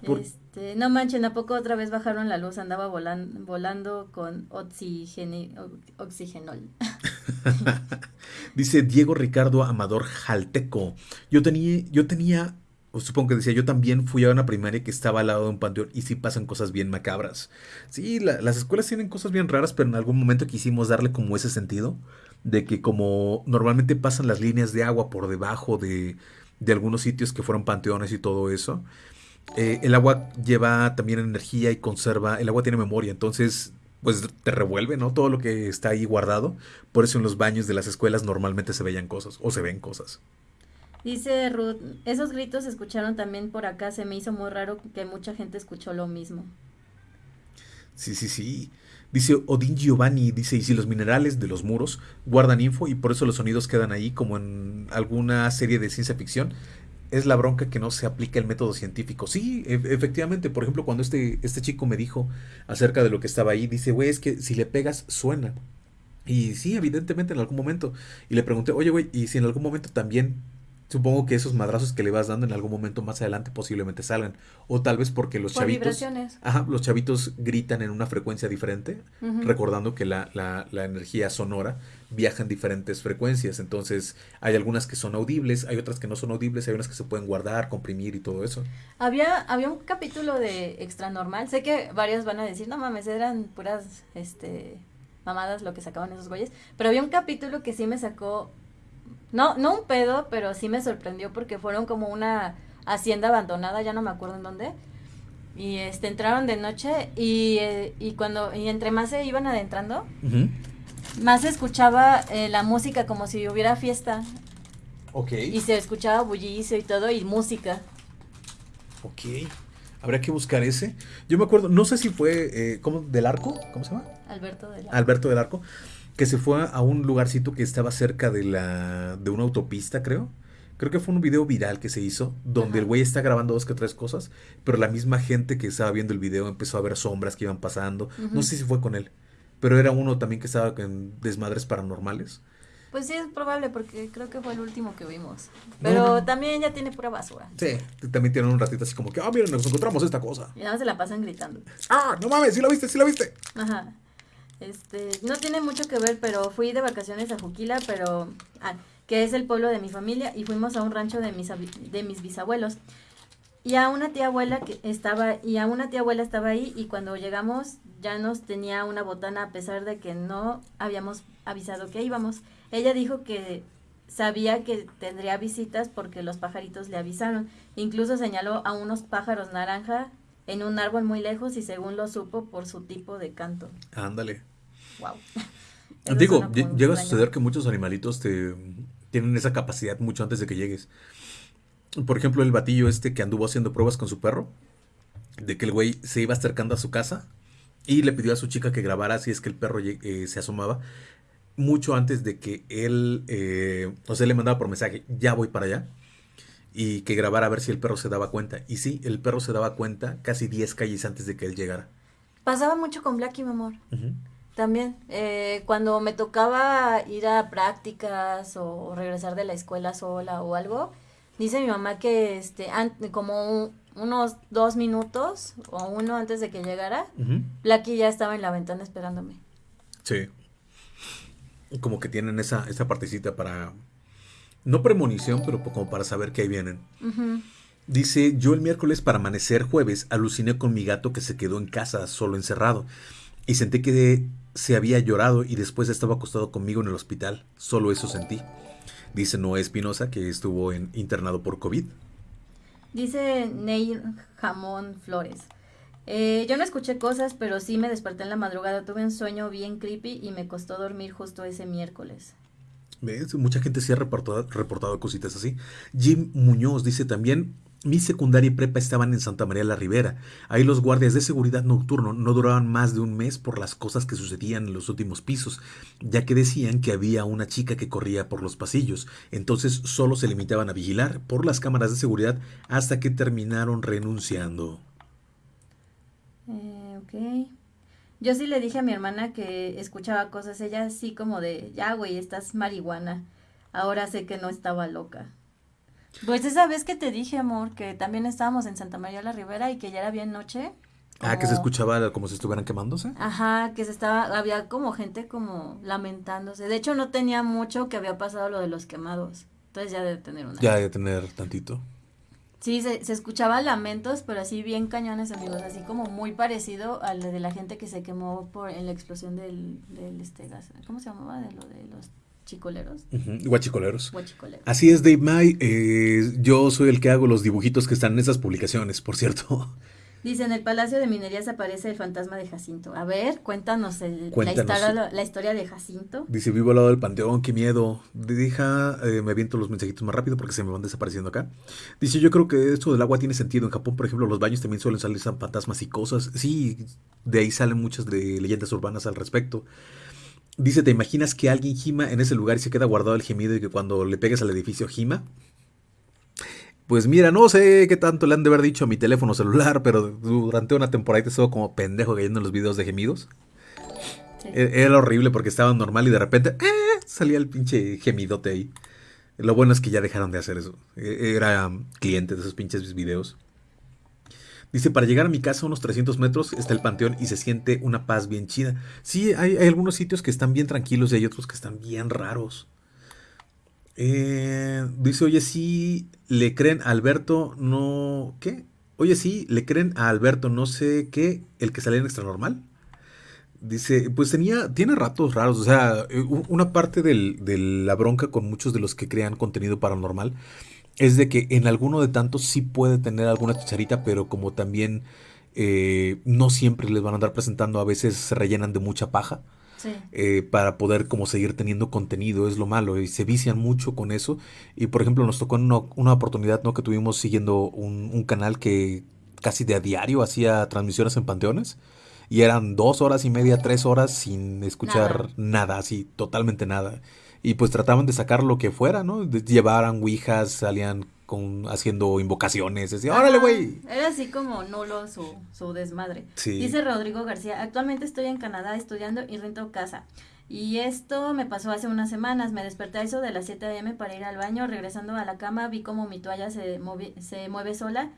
Por- Este, no manchen, ¿a poco otra vez bajaron la luz? Andaba volan- volando con oxigeni- oxigenol. Dice Diego Ricardo Amador Jalteco. Yo tenía, yo tenía, supongo que decía, yo también fui a una primaria que estaba al lado de un panteón y sí pasan cosas bien macabras. Sí, la- las escuelas tienen cosas bien raras, pero en algún momento quisimos darle como ese sentido de que como normalmente pasan las líneas de agua por debajo de, de algunos sitios que fueron panteones y todo eso, eh, el agua lleva también energía y conserva, el agua tiene memoria, entonces pues te revuelve, ¿no? Todo lo que está ahí guardado. Por eso en los baños de las escuelas normalmente se veían cosas o se ven cosas. Dice Ruth, esos gritos se escucharon también por acá, se me hizo muy raro que mucha gente escuchó lo mismo. Sí, sí, sí. Dice Odín Giovanni, dice, y si los minerales de los muros guardan info y por eso los sonidos quedan ahí como en alguna serie de ciencia ficción, es la bronca que no se aplica el método científico. Sí, e- efectivamente, por ejemplo, cuando este, este chico me dijo acerca de lo que estaba ahí, dice, güey, es que si le pegas suena. Y sí, evidentemente en algún momento. Y le pregunté, oye, güey, ¿y si en algún momento también, supongo que esos madrazos que le vas dando en algún momento más adelante posiblemente salgan? O tal vez porque los Por chavitos... vibraciones. Ajá, los chavitos gritan en una frecuencia diferente, recordando que la, la- la energía sonora viaja en diferentes frecuencias. Entonces, hay algunas que son audibles, hay otras que no son audibles, hay unas que se pueden guardar, comprimir y todo eso. Había, había un capítulo de Extra Normal. Sé que varios van a decir, no mames, eran puras este mamadas lo que sacaban esos güeyes. Pero había un capítulo que sí me sacó. No, no un pedo, pero sí me sorprendió porque fueron como una hacienda abandonada, ya no me acuerdo en dónde. Y este entraron de noche y, eh, y cuando, y entre más se iban adentrando, más se escuchaba eh, la música como si hubiera fiesta. Ok. Y se escuchaba bullicio y todo, y música. Ok. Habrá que buscar ese. Yo me acuerdo, no sé si fue, eh, ¿cómo? ¿Del Arco? ¿Cómo se llama? Alberto de la... Alberto del Arco, que se fue a un lugarcito que estaba cerca de la de una autopista, creo. Creo que fue un video viral que se hizo, donde Ajá. el güey está grabando dos que tres cosas, pero la misma gente que estaba viendo el video empezó a ver sombras que iban pasando. No sé si fue con él, pero era uno también que estaba en desmadres paranormales. Pues sí, es probable porque creo que fue el último que vimos. Pero no. también ya tiene pura basura. Sí, también tienen un ratito así como que, ah, miren, nos encontramos esta cosa. Y nada más se la pasan gritando. Ah, no mames, sí la viste, sí la viste. Ajá. Este, no tiene mucho que ver, pero fui de vacaciones a Juquila, pero ah, que es el pueblo de mi familia y fuimos a un rancho de mis de mis bisabuelos. Y a una tía abuela que estaba y a una tía abuela estaba ahí y cuando llegamos ya nos tenía una botana a pesar de que no habíamos avisado que íbamos. Ella dijo que sabía que tendría visitas porque los pajaritos le avisaron. Incluso señaló a unos pájaros naranja en un árbol muy lejos y según lo supo por su tipo de canto. Ándale. Wow. Digo, lle- llega a suceder que muchos animalitos te tienen esa capacidad mucho antes de que llegues. Por ejemplo, el batillo este que anduvo haciendo pruebas con su perro, de que el güey se iba acercando a su casa y le pidió a su chica que grabara si es que el perro eh, se asomaba, mucho antes de que él, eh, o sea, le mandaba por mensaje, ya voy para allá, y que grabara a ver si el perro se daba cuenta. Y sí, el perro se daba cuenta casi 10 calles antes de que él llegara. Pasaba mucho con Blacky, mi amor. También, eh, cuando me tocaba ir a prácticas o regresar de la escuela sola o algo, dice mi mamá que este, como unos dos minutos o uno antes de que llegara, Blacky ya estaba en la ventana esperándome. Sí. Como que tienen esa, esa partecita para, no premonición, pero como para saber que ahí vienen. Dice, yo el miércoles para amanecer jueves aluciné con mi gato que se quedó en casa solo encerrado y sentí que se había llorado y después estaba acostado conmigo en el hospital. Solo eso sentí. Dice Noé Espinosa que estuvo en, internado por COVID. Dice Neil Jamón Flores. Eh, yo no escuché cosas, pero sí me desperté en la madrugada. Tuve un sueño bien creepy y me costó dormir justo ese miércoles. ¿Ves? Mucha gente sí ha reportado, reportado cositas así. Jim Muñoz dice también, mi secundaria y prepa estaban en Santa María la Ribera. Ahí los guardias de seguridad nocturno no duraban más de un mes por las cosas que sucedían en los últimos pisos, ya que decían que había una chica que corría por los pasillos. Entonces solo se limitaban a vigilar por las cámaras de seguridad hasta que terminaron renunciando. Eh, ok. Yo sí le dije a mi hermana que escuchaba cosas, ella así como de, ya güey, estás marihuana. Ahora sé que no estaba loca. Pues esa vez que te dije, amor, que también estábamos en Santa María la Ribera y que ya era bien noche. Ah, que se escuchaba como si estuvieran quemándose. Ajá, que se estaba, había como gente como lamentándose. De hecho, no tenía mucho que había pasado lo de los quemados. Entonces ya debe tener una. Ya debe tener tantito. Sí, se, se escuchaba lamentos, pero así bien cañones, amigos, así como muy parecido al de la gente que se quemó por en la explosión del, del este gas. ¿Cómo se llamaba? De lo de los chicoleros. Guachicoleros. Así es, Dave May. Eh, yo soy el que hago los dibujitos que están en esas publicaciones, por cierto. Dice, en el Palacio de Minerías aparece el fantasma de Jacinto. A ver, cuéntanos, La, historia, de Jacinto. Dice, vivo al lado del panteón, qué miedo. Deja, eh, me aviento los mensajitos más rápido porque se me van desapareciendo acá. Dice, yo creo que esto del agua tiene sentido. En Japón, por ejemplo, los baños también suelen salir fantasmas y cosas. Sí, de ahí salen muchas de leyendas urbanas al respecto. Dice, ¿te imaginas que alguien gima en ese lugar y se queda guardado el gemido y que cuando le pegues al edificio gima? Pues mira, no sé qué tanto le han de haber dicho a mi teléfono celular, pero durante una temporada estuvo como pendejo cayendo en los videos de gemidos. E-, era horrible porque estaba normal y de repente ¡eh! salía el pinche gemidote ahí. Lo bueno es que ya dejaron de hacer eso. E-, era cliente de esos pinches videos. Dice, para llegar a mi casa unos 300 metros está el panteón y se siente una paz bien chida. Sí, hay, algunos sitios que están bien tranquilos y hay otros que están bien raros. Eh, dice, oye, sí, le creen a Alberto, no... ¿Qué? Oye, sí, le creen a Alberto, no sé qué, el que sale en extra normal. Dice, pues tenía, tiene ratos raros, o sea, una parte de la bronca con muchos de los que crean contenido paranormal es de que en alguno de tantos sí puede tener alguna chicharita, pero como también eh, no siempre les van a andar presentando, a veces se rellenan de mucha paja. Eh, para poder como seguir teniendo contenido, es lo malo, y se vician mucho con eso. Y por ejemplo, nos tocó en una, oportunidad ¿no? que tuvimos siguiendo un, canal que casi de a diario hacía transmisiones en panteones. Y eran dos horas y media, tres horas sin escuchar nada, nada así, totalmente nada y pues trataban de sacar lo que fuera, ¿no? llevaran ouijas, salían con, haciendo invocaciones, decía, órale, güey. Era así como nulo su, su desmadre. Dice Rodrigo García, actualmente estoy en Canadá estudiando y rento casa. Y esto me pasó hace unas semanas. Me desperté a eso de las 7 a.m. para ir al baño. Regresando a la cama vi como mi toalla se, se mueve sola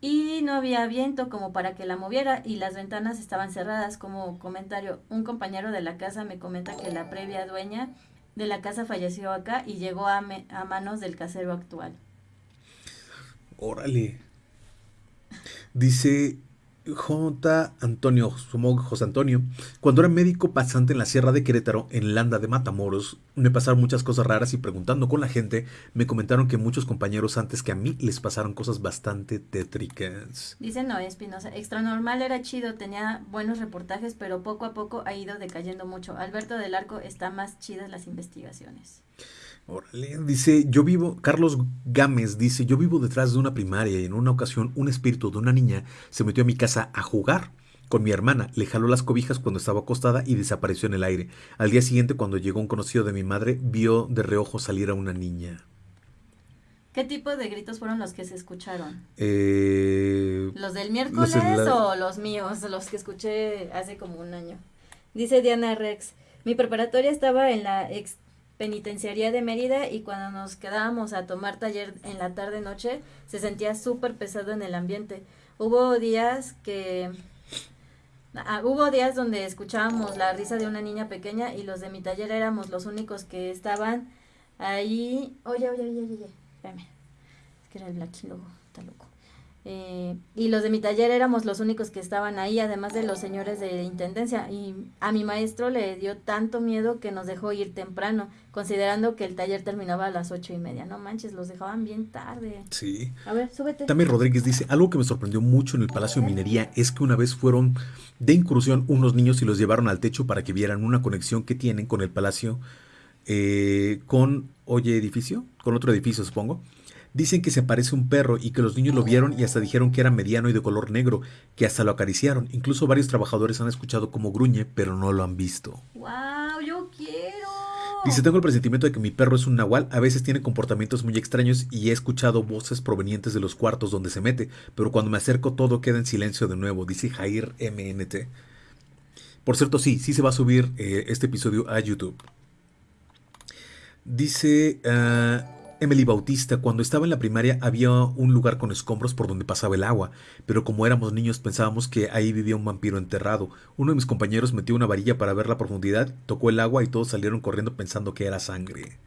y no había viento como para que la moviera y las ventanas estaban cerradas. Como comentario, un compañero de la casa me comenta que la previa dueña de la casa falleció acá y llegó a, a manos del casero actual. Órale. Dice J. Antonio, José Antonio, cuando era médico pasante en la Sierra de Querétaro, en Landa de Matamoros, me pasaron muchas cosas raras y preguntando con la gente, me comentaron que muchos compañeros antes que a mí les pasaron cosas bastante tétricas. Dice Noé Espinosa, Extra Normal era chido, tenía buenos reportajes, pero poco a poco ha ido decayendo mucho. Alberto del Arco está más chidas las investigaciones. Dice, yo vivo, Carlos Gámez dice, yo vivo detrás de una primaria y en una ocasión un espíritu de una niña se metió a mi casa a jugar con mi hermana, le jaló las cobijas cuando estaba acostada y desapareció en el aire. Al día siguiente, cuando llegó un conocido de mi madre, vio de reojo salir a una niña. ¿Qué tipo de gritos fueron los que se escucharon? Eh, ¿Los del miércoles la- o los míos, los que escuché hace como un año? Dice Diana Rex, mi preparatoria estaba en la ex penitenciaría de Mérida y cuando nos quedábamos a tomar taller en la tarde noche se sentía súper pesado en el ambiente. Hubo días que Ah, hubo días donde escuchábamos la risa de una niña pequeña y los de mi taller éramos los únicos que estaban ahí. Oye, oye, oye, oye, oye, espérame. Es que era el Blacky Logo, está loco. Eh, y los de mi taller éramos los únicos que estaban ahí, además de los señores de intendencia. Y a mi maestro le dio tanto miedo que nos dejó ir temprano, considerando que el taller terminaba a las ocho y media. No manches, los dejaban bien tarde. sí. A ver, súbete. También Rodríguez dice, algo que me sorprendió mucho en el Palacio de Minería es que una vez fueron de incursión unos niños y los llevaron al techo para que vieran una conexión que tienen con el palacio, eh, con, oye, edificio, con otro edificio supongo. Dicen que se aparece un perro y que los niños lo vieron y hasta dijeron que era mediano y de color negro, que hasta lo acariciaron. Incluso varios trabajadores han escuchado cómo gruñe, pero no lo han visto. ¡Wow! ¡Yo quiero! Dice, tengo el presentimiento de que mi perro es un nahual, a veces tiene comportamientos muy extraños y he escuchado voces provenientes de los cuartos donde se mete, pero cuando me acerco todo queda en silencio de nuevo, dice Jair MNT. Por cierto, sí, sí se va a subir eh, este episodio a YouTube. Dice ah, Emily Bautista, cuando estaba en la primaria había un lugar con escombros por donde pasaba el agua, pero como éramos niños pensábamos que ahí vivía un vampiro enterrado. Uno de mis compañeros metió una varilla para ver la profundidad, tocó el agua y todos salieron corriendo pensando que era sangre.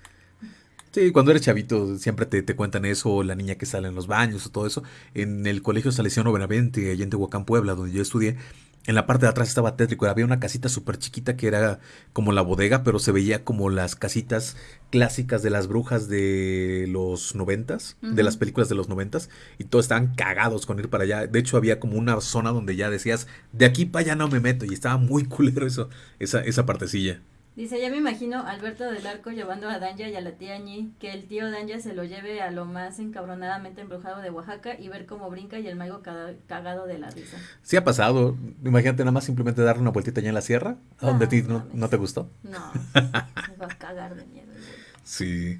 Sí, cuando eres chavito siempre te, te cuentan eso, la niña que sale en los baños o todo eso. En el colegio Salesiano Benavente, allá en Tehuacán, Puebla, donde yo estudié, en la parte de atrás estaba tétrico. Había una casita súper chiquita que era como la bodega, pero se veía como las casitas clásicas de las brujas de los noventas, de las películas de los noventas, y todos estaban cagados con ir para allá. De hecho, había como una zona donde ya decías, de aquí para allá no me meto, y estaba muy culero eso, esa, esa partecilla. Dice, ya me imagino a Alberto del Arco llevando a Danja y a la tía Ñi, que el tío Danja se lo lleve a lo más encabronadamente embrujado de Oaxaca y ver cómo brinca y el maigo caga- cagado de la risa. Sí ha pasado. Imagínate nada más simplemente darle una vueltita allá en la sierra, a donde a ti no, no te gustó. No, se va a cagar de miedo. güey. Sí.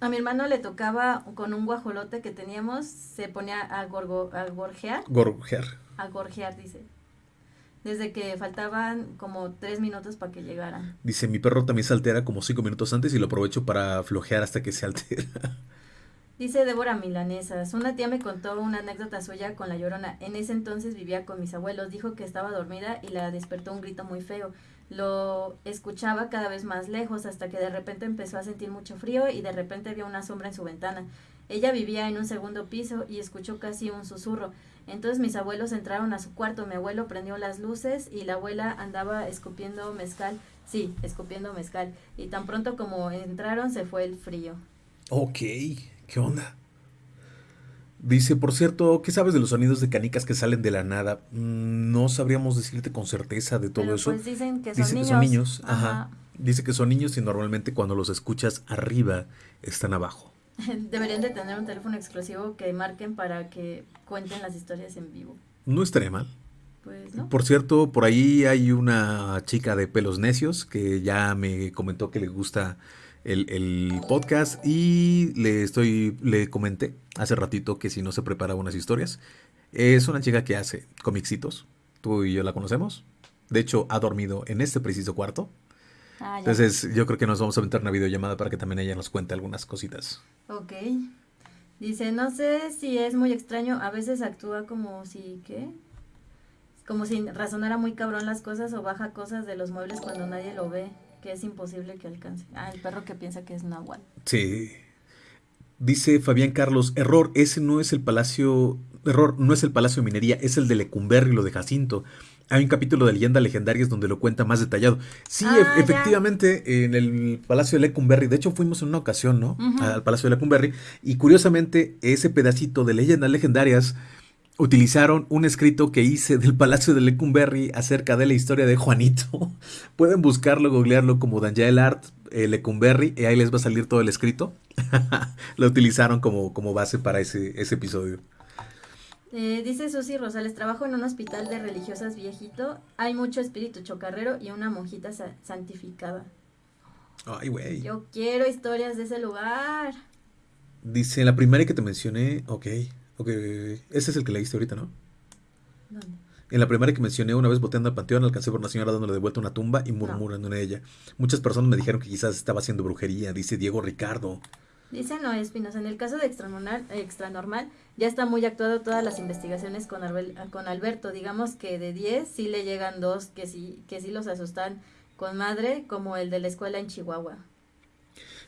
A mi hermano le tocaba con un guajolote que teníamos, se ponía a, gorgo, a gorjear, Gorger. a gorjear, dice. Desde que faltaban como tres minutos para que llegaran. Dice, mi perro también se altera como cinco minutos antes y lo aprovecho para flojear hasta que se altera. Dice Débora Milanesas, una tía me contó una anécdota suya con la llorona. En ese entonces vivía con mis abuelos, dijo que estaba dormida y la despertó un grito muy feo. Lo escuchaba cada vez más lejos hasta que de repente empezó a sentir mucho frío y de repente vio una sombra en su ventana. Ella vivía en un segundo piso y escuchó casi un susurro. Entonces mis abuelos entraron a su cuarto, mi abuelo prendió las luces y la abuela andaba escupiendo mezcal. Sí, escupiendo mezcal. Y tan pronto como entraron se fue el frío. ok, ¿qué onda? Dice, por cierto, ¿qué sabes de los sonidos de canicas que salen de la nada? Mm, No sabríamos decirte con certeza de todo Pero, eso. Pues dicen que son Dice niños. que son niños. Ajá. Ajá. Dice que son niños y normalmente cuando los escuchas arriba están abajo. Deberían de tener un teléfono exclusivo que marquen para que cuenten las historias en vivo. No estaría mal. Pues, ¿no? Por cierto, por ahí hay una chica de pelos necios que ya me comentó que le gusta el, el podcast y le estoy le comenté hace ratito que si no se prepara unas historias. Es una chica que hace comicitos. Tú y yo la conocemos. De hecho, ha dormido en este preciso cuarto. Ah. Entonces, yo creo que nos vamos a aventar una videollamada para que también ella nos cuente algunas cositas. Ok. Dice, no sé si es muy extraño, a veces actúa como si, ¿qué? Como si razonara muy cabrón las cosas o baja cosas de los muebles cuando nadie lo ve, que es imposible que alcance. Ah, el perro que piensa que es Nahual. Sí. Dice Fabián Carlos, error, ese no es el palacio, error, no es el palacio de minería, es el de Lecumberri, lo de Jacinto. Hay un capítulo de leyendas legendarias donde lo cuenta más detallado. Sí, Ah, e- ya. efectivamente, en el palacio de Lecumberri, de hecho fuimos en una ocasión, ¿no? Al palacio de Lecumberri, y curiosamente ese pedacito de leyendas legendarias utilizaron un escrito que hice del palacio de Lecumberri acerca de la historia de Juanito. Pueden buscarlo, googlearlo como Daniel Art eh, Lecumberri y ahí les va a salir todo el escrito. lo utilizaron como, como base para ese, ese episodio. Eh, dice Susi Rosales, trabajo en un hospital de religiosas viejito, hay mucho espíritu chocarrero y una monjita sa- santificada. Ay, güey. Yo quiero historias de ese lugar. Dice, la primaria que te mencioné, ok, ok, ese es el que leíste ahorita, ¿no? ¿Dónde? En la primaria que mencioné, una vez boteando al panteón, alcancé por una señora dándole de vuelta una tumba y murmurando en ella. Muchas personas me dijeron que quizás estaba haciendo brujería, dice Diego Ricardo. Dice Noé Espinosa, en el caso de extranormal, ya está muy actuado todas las investigaciones con, con Alberto. Digamos que de 10 sí le llegan dos que sí, que sí los asustan con madre, como el de la escuela en Chihuahua.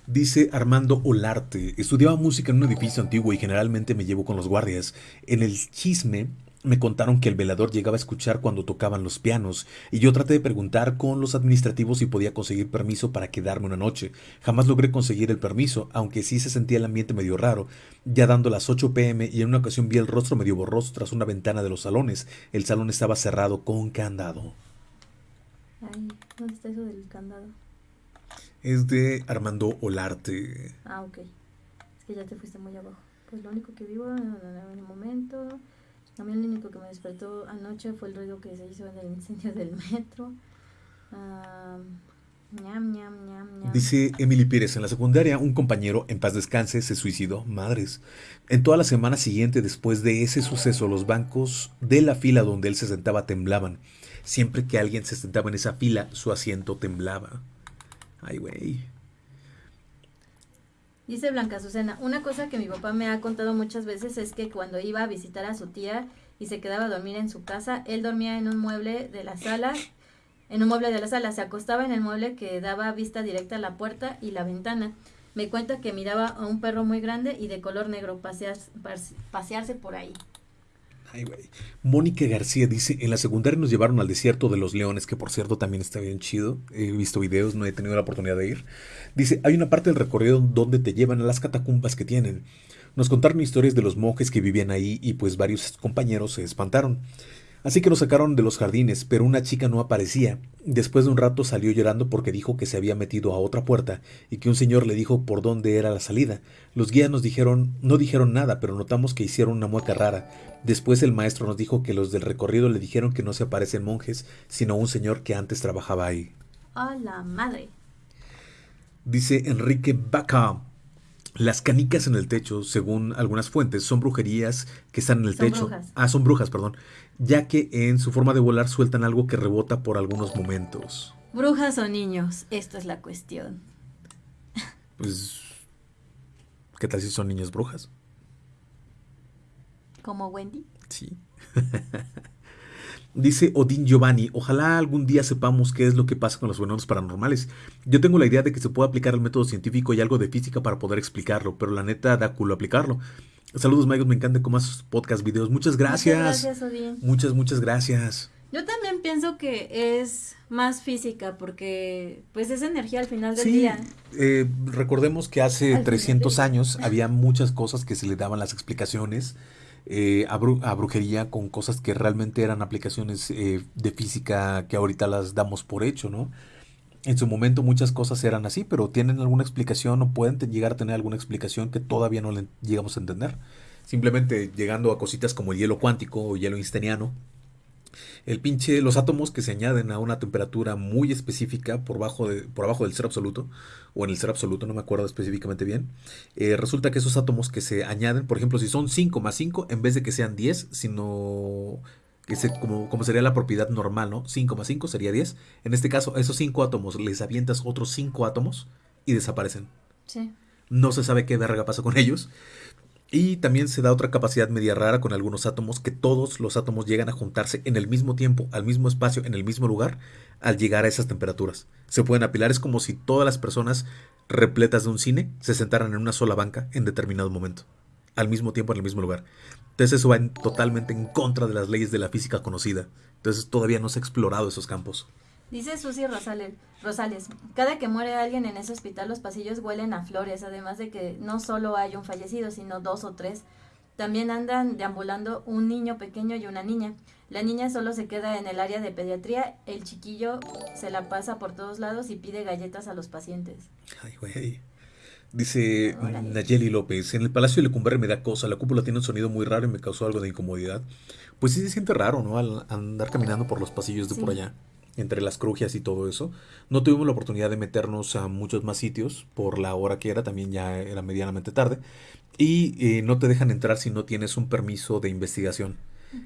Dice Armando Olarte, estudiaba música en un edificio antiguo y generalmente me llevo con los guardias. En el chisme me contaron que el velador llegaba a escuchar cuando tocaban los pianos y yo traté de preguntar con los administrativos si podía conseguir permiso para quedarme una noche. Jamás logré conseguir el permiso, aunque sí se sentía el ambiente medio raro, ya dando las 8 pm y en una ocasión vi el rostro medio borroso tras una ventana de los salones. El salón estaba cerrado con candado. Ay, ¿dónde está eso del candado? Es de Armando Olarte. Ah, ok. Es que ya te fuiste muy abajo. Pues lo único que vivo en el momento. También lo único que me despertó anoche fue el ruido que se hizo en el incendio del metro. Ñam, ñam, ñam, ñam. Dice Emily Pérez, en la secundaria un compañero, en paz descanse, se suicidó. Madres. En toda la semana siguiente después de ese suceso, los bancos de la fila donde él se sentaba temblaban. Siempre que alguien se sentaba en esa fila, su asiento temblaba. Ay, güey. Dice Blanca Azucena, una cosa que mi papá me ha contado muchas veces es que cuando iba a visitar a su tía y se quedaba a dormir en su casa, él dormía en un mueble de la sala, en un mueble de la sala, se acostaba en el mueble que daba vista directa a la puerta y la ventana. Me cuenta que miraba a un perro muy grande y de color negro pasearse, pasearse por ahí. Mónica García dice, en la secundaria nos llevaron al desierto de los leones, que por cierto también está bien chido. He visto videos, no he tenido la oportunidad de ir. Dice, hay una parte del recorrido donde te llevan a las catacumbas que tienen. Nos contaron historias de los monjes que vivían ahí y pues varios compañeros se espantaron. Así que nos sacaron de los jardines, pero una chica no aparecía. Después de un rato salió llorando porque dijo que se había metido a otra puerta y que un señor le dijo por dónde era la salida. Los guías nos dijeron, no dijeron nada, pero notamos que hicieron una mueca rara. Después el maestro nos dijo que los del recorrido le dijeron que no se aparecen monjes, sino un señor que antes trabajaba ahí. ¡A la madre! Dice Enrique Baca. Las canicas en el techo, según algunas fuentes, son brujerías que están en el Son techo. brujas. Ah, son brujas, perdón. Ya que en su forma de volar sueltan algo que rebota por algunos momentos. Brujas o niños, esta es la cuestión. Pues. ¿Qué tal si son niñas brujas? Como Wendy. Sí. Dice Odín Giovanni, ojalá algún día sepamos qué es lo que pasa con los fenómenos paranormales. Yo tengo la idea de que se puede aplicar el método científico y algo de física para poder explicarlo, pero la neta da culo aplicarlo. Saludos, Michael, me encanta cómo haces podcast, videos. Muchas gracias. Muchas gracias, Odín. Muchas, muchas gracias. Yo también pienso que es más física porque pues es energía al final del Sí, día. eh, recordemos que hace Al final 300 del día. años había muchas cosas que se le daban las explicaciones eh, a, bru- a brujería con cosas que realmente eran aplicaciones eh, de física que ahorita las damos por hecho, ¿no? En su momento muchas cosas eran así, pero tienen alguna explicación o pueden llegar a tener alguna explicación que todavía no le llegamos a entender. Simplemente llegando a cositas como el hielo cuántico o hielo einsteiniano, el pinche, los átomos que se añaden a una temperatura muy específica por, bajo de, por abajo del cero absoluto, o en el cero absoluto, no me acuerdo específicamente bien, eh, resulta que esos átomos que se añaden, por ejemplo, si son 5 más 5, en vez de que sean 10, sino que se, como, como sería la propiedad normal, ¿no? 5 más 5 sería 10. En este caso, a esos 5 átomos les avientas otros 5 átomos y desaparecen. Sí. No se sabe qué verga pasa con ellos. Y también se da otra capacidad media rara con algunos átomos, que todos los átomos llegan a juntarse en el mismo tiempo, al mismo espacio, en el mismo lugar, al llegar a esas temperaturas. Se pueden apilar, es como si todas las personas repletas de un cine se sentaran en una sola banca en determinado momento, al mismo tiempo, en el mismo lugar. Entonces eso va en- totalmente en contra de las leyes de la física conocida. Entonces todavía no se ha explorado esos campos. Dice Susi Rosales, Rosales, cada que muere alguien en ese hospital los pasillos huelen a flores, además de que no solo hay un fallecido, sino dos o tres. También andan deambulando un niño pequeño y una niña. La niña solo se queda en el área de pediatría, el chiquillo se la pasa por todos lados y pide galletas a los pacientes. Ay, güey. Dice. Nayeli López, en el Palacio de Lecumberri me da cosa, la cúpula tiene un sonido muy raro y me causó algo de incomodidad. Pues sí se siente raro, ¿no? Al andar caminando por los pasillos de por allá. entre las crujias y todo eso. No tuvimos la oportunidad de meternos a muchos más sitios por la hora que era, también ya era medianamente tarde. Y eh, no te dejan entrar si no tienes un permiso de investigación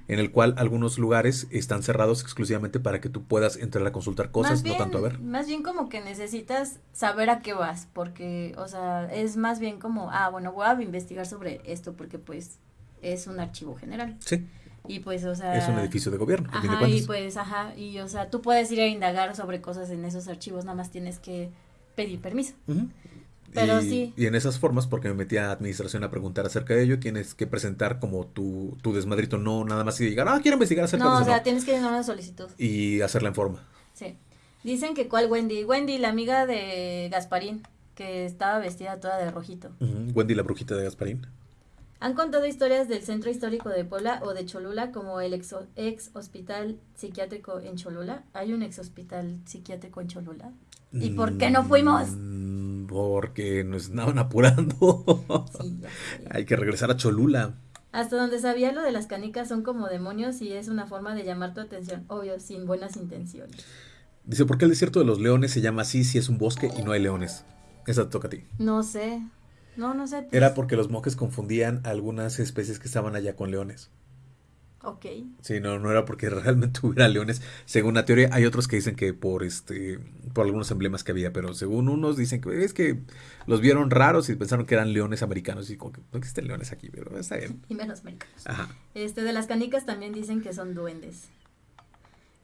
en el cual algunos lugares están cerrados exclusivamente para que tú puedas entrar a consultar cosas, no tanto a ver. Más bien como que necesitas saber a qué vas, porque, o sea, es más bien como, ah, bueno, voy a investigar sobre esto porque pues es un archivo general. Sí. Y pues, o sea. Es un edificio de gobierno. Ajá, y pues, ajá, y o sea, tú puedes ir a indagar sobre cosas en esos archivos, nada más tienes que pedir permiso. Pero y, sí. Y en esas formas, porque me metí a administración a preguntar acerca de ello, tienes que presentar como tu, tu desmadrito, no nada más y llegar, ah, quiero investigar acerca de eso. no, o sea, tienes que llenar una solicitud. Y hacerla en forma. Sí. Dicen que cuál Wendy. Wendy, la amiga de Gasparín, que estaba vestida toda de rojito. Wendy, la brujita de Gasparín. Han contado historias del centro histórico de Puebla o de Cholula, como el ex, ex hospital psiquiátrico en Cholula. ¿Hay un ex hospital psiquiátrico en Cholula? ¿Y por qué no fuimos? Porque nos estaban apurando. Sí, Hay que regresar a Cholula. Hasta donde sabía lo de las canicas son como demonios y es una forma de llamar tu atención, obvio, sin buenas intenciones. Dice, ¿por qué el desierto de los leones se llama así si es un bosque y no hay leones? Esa te toca a ti. No sé. No, no sé. Era porque los monjes confundían algunas especies que estaban allá con leones. Ok. Sí, no, no era porque realmente hubiera leones. Según la teoría, hay otros que dicen que por este, por algunos emblemas que había, pero según unos dicen que es que los vieron raros y pensaron que eran leones americanos y como que no existen leones aquí, pero está bien. Y menos americanos. Ajá. Este, de las canicas también dicen que son duendes.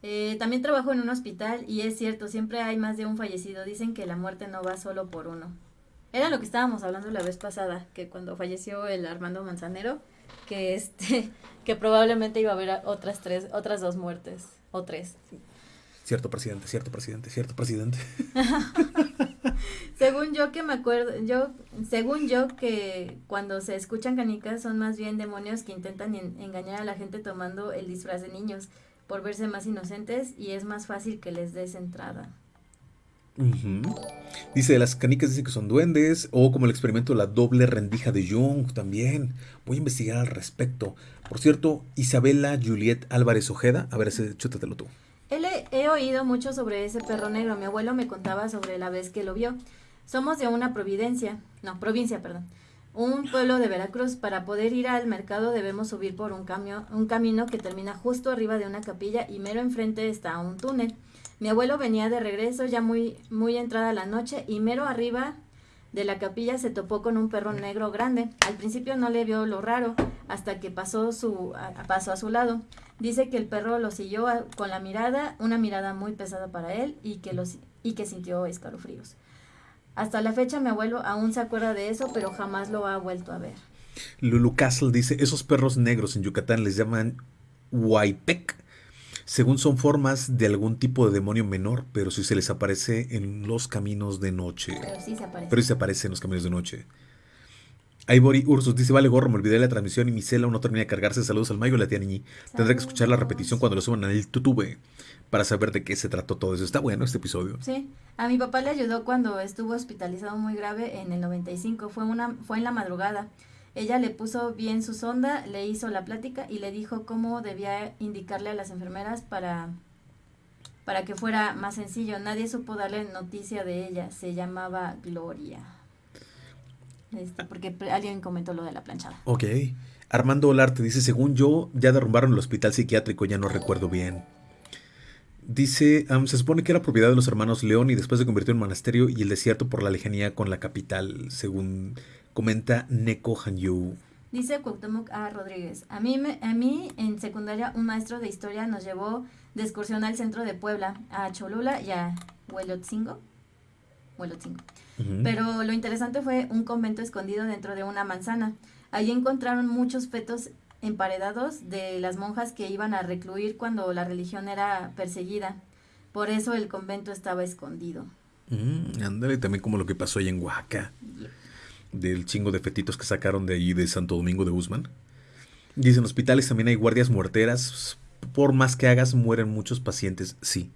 Eh, también trabajo en un hospital y es cierto, siempre hay más de un fallecido. Dicen que la muerte no va solo por uno. Era lo que estábamos hablando la vez pasada, que cuando falleció el Armando Manzanero, que este que probablemente iba a haber otras tres otras dos muertes o tres cierto presidente cierto presidente cierto presidente según yo que me acuerdo yo según yo que cuando se escuchan canicas son más bien demonios que intentan engañar a la gente tomando el disfraz de niños por verse más inocentes y es más fácil que les des entrada Dice, las canicas dicen que son duendes, o como el experimento de la doble rendija de Jung también. Voy a investigar al respecto. Por cierto, Isabela Juliet Álvarez Ojeda, a ver, chútatelo tú. Él he, oído mucho sobre ese perro negro. Mi abuelo me contaba sobre la vez que lo vio. Somos de una providencia, no, provincia, perdón. Un pueblo de Veracruz. Para poder ir al mercado debemos subir por un, cambio, un camino que termina justo arriba de una capilla y mero enfrente está un túnel. Mi abuelo venía de regreso ya muy, muy entrada la noche y mero arriba de la capilla se topó con un perro negro grande. Al principio no le vio lo raro hasta que pasó, su, a, pasó a su lado. Dice que el perro lo siguió con la mirada, una mirada muy pesada para él y que, los, y que sintió escalofríos. Hasta la fecha mi abuelo aún se acuerda de eso, pero jamás lo ha vuelto a ver. Lulu Castle dice, esos perros negros en Yucatán les llaman huaypec según son formas de algún tipo de demonio menor, pero si se les aparece en los caminos de noche. Pero sí se aparece. Pero sí se aparece en los caminos de noche. Ivory Ursus dice, vale gorro, me olvidé de la transmisión y mi cela no termina de cargarse. Saludos al Mayo y la tía Niñi. Tendré que escuchar la repetición cuando lo suban al YouTube para saber de qué se trató todo eso. Está bueno este episodio. Sí, a mi papá le ayudó cuando estuvo hospitalizado muy grave en el 95. Fue, una, fue en la madrugada. Ella le puso bien su sonda, le hizo la plática y le dijo cómo debía indicarle a las enfermeras para, para que fuera más sencillo. Nadie supo darle noticia de ella. Se llamaba Gloria. Este, porque alguien comentó lo de la planchada. Ok. Armando Olarte dice, según yo, ya derrumbaron el hospital psiquiátrico, ya no recuerdo bien. Dice, se supone que era propiedad de los hermanos León y después se convirtió en monasterio y el desierto por la lejanía con la capital, según Comenta Neko Hanyu. Dice Cuauhtémoc A. Rodríguez. A mí, a mí en secundaria un maestro de historia nos llevó de excursión al centro de Puebla, a Cholula y a Huelotzingo. Huelotzingo. Pero lo interesante fue un convento escondido dentro de una manzana. Allí encontraron muchos fetos emparedados de las monjas que iban a recluir cuando la religión era perseguida. Por eso el convento estaba escondido. Mm, ándale, también como lo que pasó ahí en Oaxaca del chingo de fetitos que sacaron de ahí de Santo Domingo de Guzmán. Dicen, en hospitales también hay guardias muerteras. Por más que hagas, mueren muchos pacientes. Sí.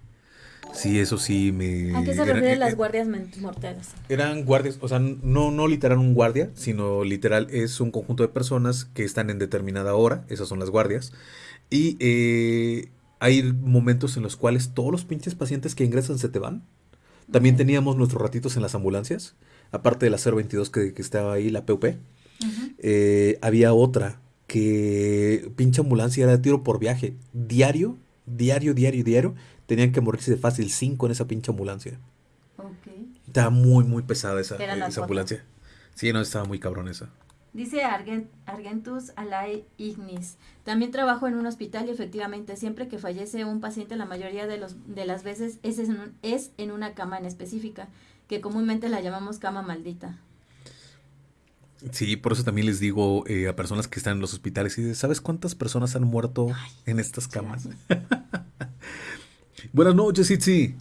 Sí, eso sí me... ¿A qué se refieren las guardias morteras? Eran guardias, o sea, no, no literal un guardia, sino literal es un conjunto de personas que están en determinada hora, esas son las guardias, y eh, hay momentos en los cuales todos los pinches pacientes que ingresan se te van. También teníamos nuestros ratitos en las ambulancias, aparte de la 022 que, que estaba ahí, la PUP. Eh, había otra que pinche ambulancia era de tiro por viaje. Diario, diario, diario, diario. Tenían que morirse de fácil cinco en esa pinche ambulancia. Estaba muy, muy pesada esa, esa ambulancia. Sí, no, estaba muy cabrón esa. Dice Argentus Alay Ignis. También trabajo en un hospital y efectivamente siempre que fallece un paciente la mayoría de, los, de las veces es en, es en una cama en específica, que comúnmente la llamamos cama maldita. Sí, por eso también les digo eh, a personas que están en los hospitales y ¿sabes cuántas personas han muerto en estas camas? Buenas noches, Itzi.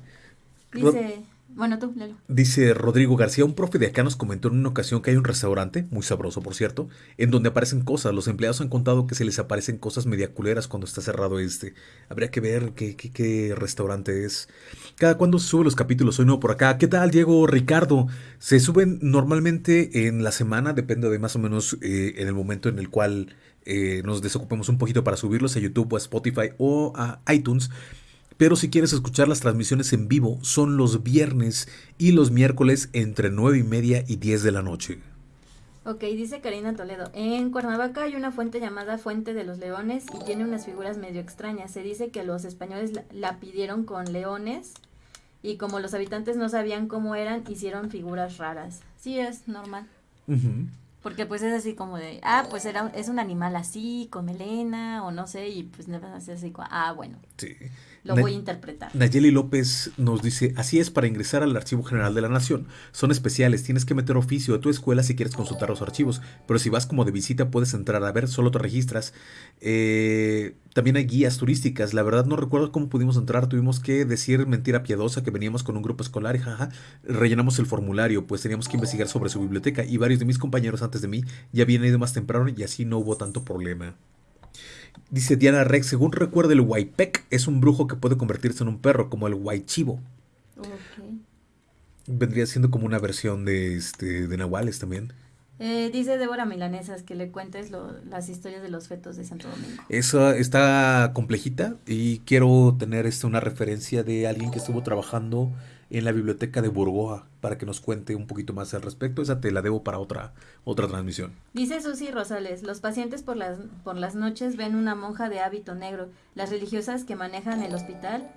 Dice... Bueno, tú, léelo. Dice Rodrigo García, un profe de acá nos comentó en una ocasión que hay un restaurante, muy sabroso por cierto, en donde aparecen cosas. Los empleados han contado que se les aparecen cosas media culeras cuando está cerrado este. Habría que ver qué, qué, qué restaurante es. Cada cuando se suben los capítulos, soy nuevo por acá. ¿Qué tal, Diego Ricardo? Se suben normalmente en la semana, depende de más o menos eh, en el momento en el cual eh, nos desocupemos un poquito para subirlos a YouTube o a Spotify o a iTunes. Pero si quieres escuchar las transmisiones en vivo, son los viernes y los miércoles entre 9 y media y 10 de la noche. Ok, dice Karina Toledo. En Cuernavaca hay una fuente llamada Fuente de los Leones y tiene unas figuras medio extrañas. Se dice que los españoles la, pidieron con leones y como los habitantes no sabían cómo eran, hicieron figuras raras. Sí, es normal. Porque pues es así como de, ah, pues era, es un animal así, con melena, o no sé, y pues nada más así, ah, bueno. Sí. Lo voy a interpretar. Nayeli López nos dice, así es, para ingresar al Archivo General de la Nación, son especiales, tienes que meter oficio de tu escuela si quieres consultar los archivos, pero si vas como de visita puedes entrar a ver, solo te registras. Eh, también hay guías turísticas, la verdad no recuerdo cómo pudimos entrar, tuvimos que decir mentira piadosa que veníamos con un grupo escolar y jaja, rellenamos el formulario, pues teníamos que investigar sobre su biblioteca y varios de mis compañeros antes de mí ya habían ido más temprano y así no hubo tanto problema. Dice Diana Rex, según recuerdo el Waipec es un brujo que puede convertirse en un perro, como el Waichivo. Vendría siendo como una versión de, este, de Nahuales también. Eh, dice Débora Milanesas que le cuentes las historias de los fetos de Santo Domingo. Esa está complejita y quiero tener este, una referencia de alguien que estuvo trabajando en la biblioteca de Burgoa para que nos cuente un poquito más al respecto. Esa te la debo para otra, otra transmisión. Dice Susi Rosales, los pacientes por las, por las noches ven una monja de hábito negro. Las religiosas que manejan el hospital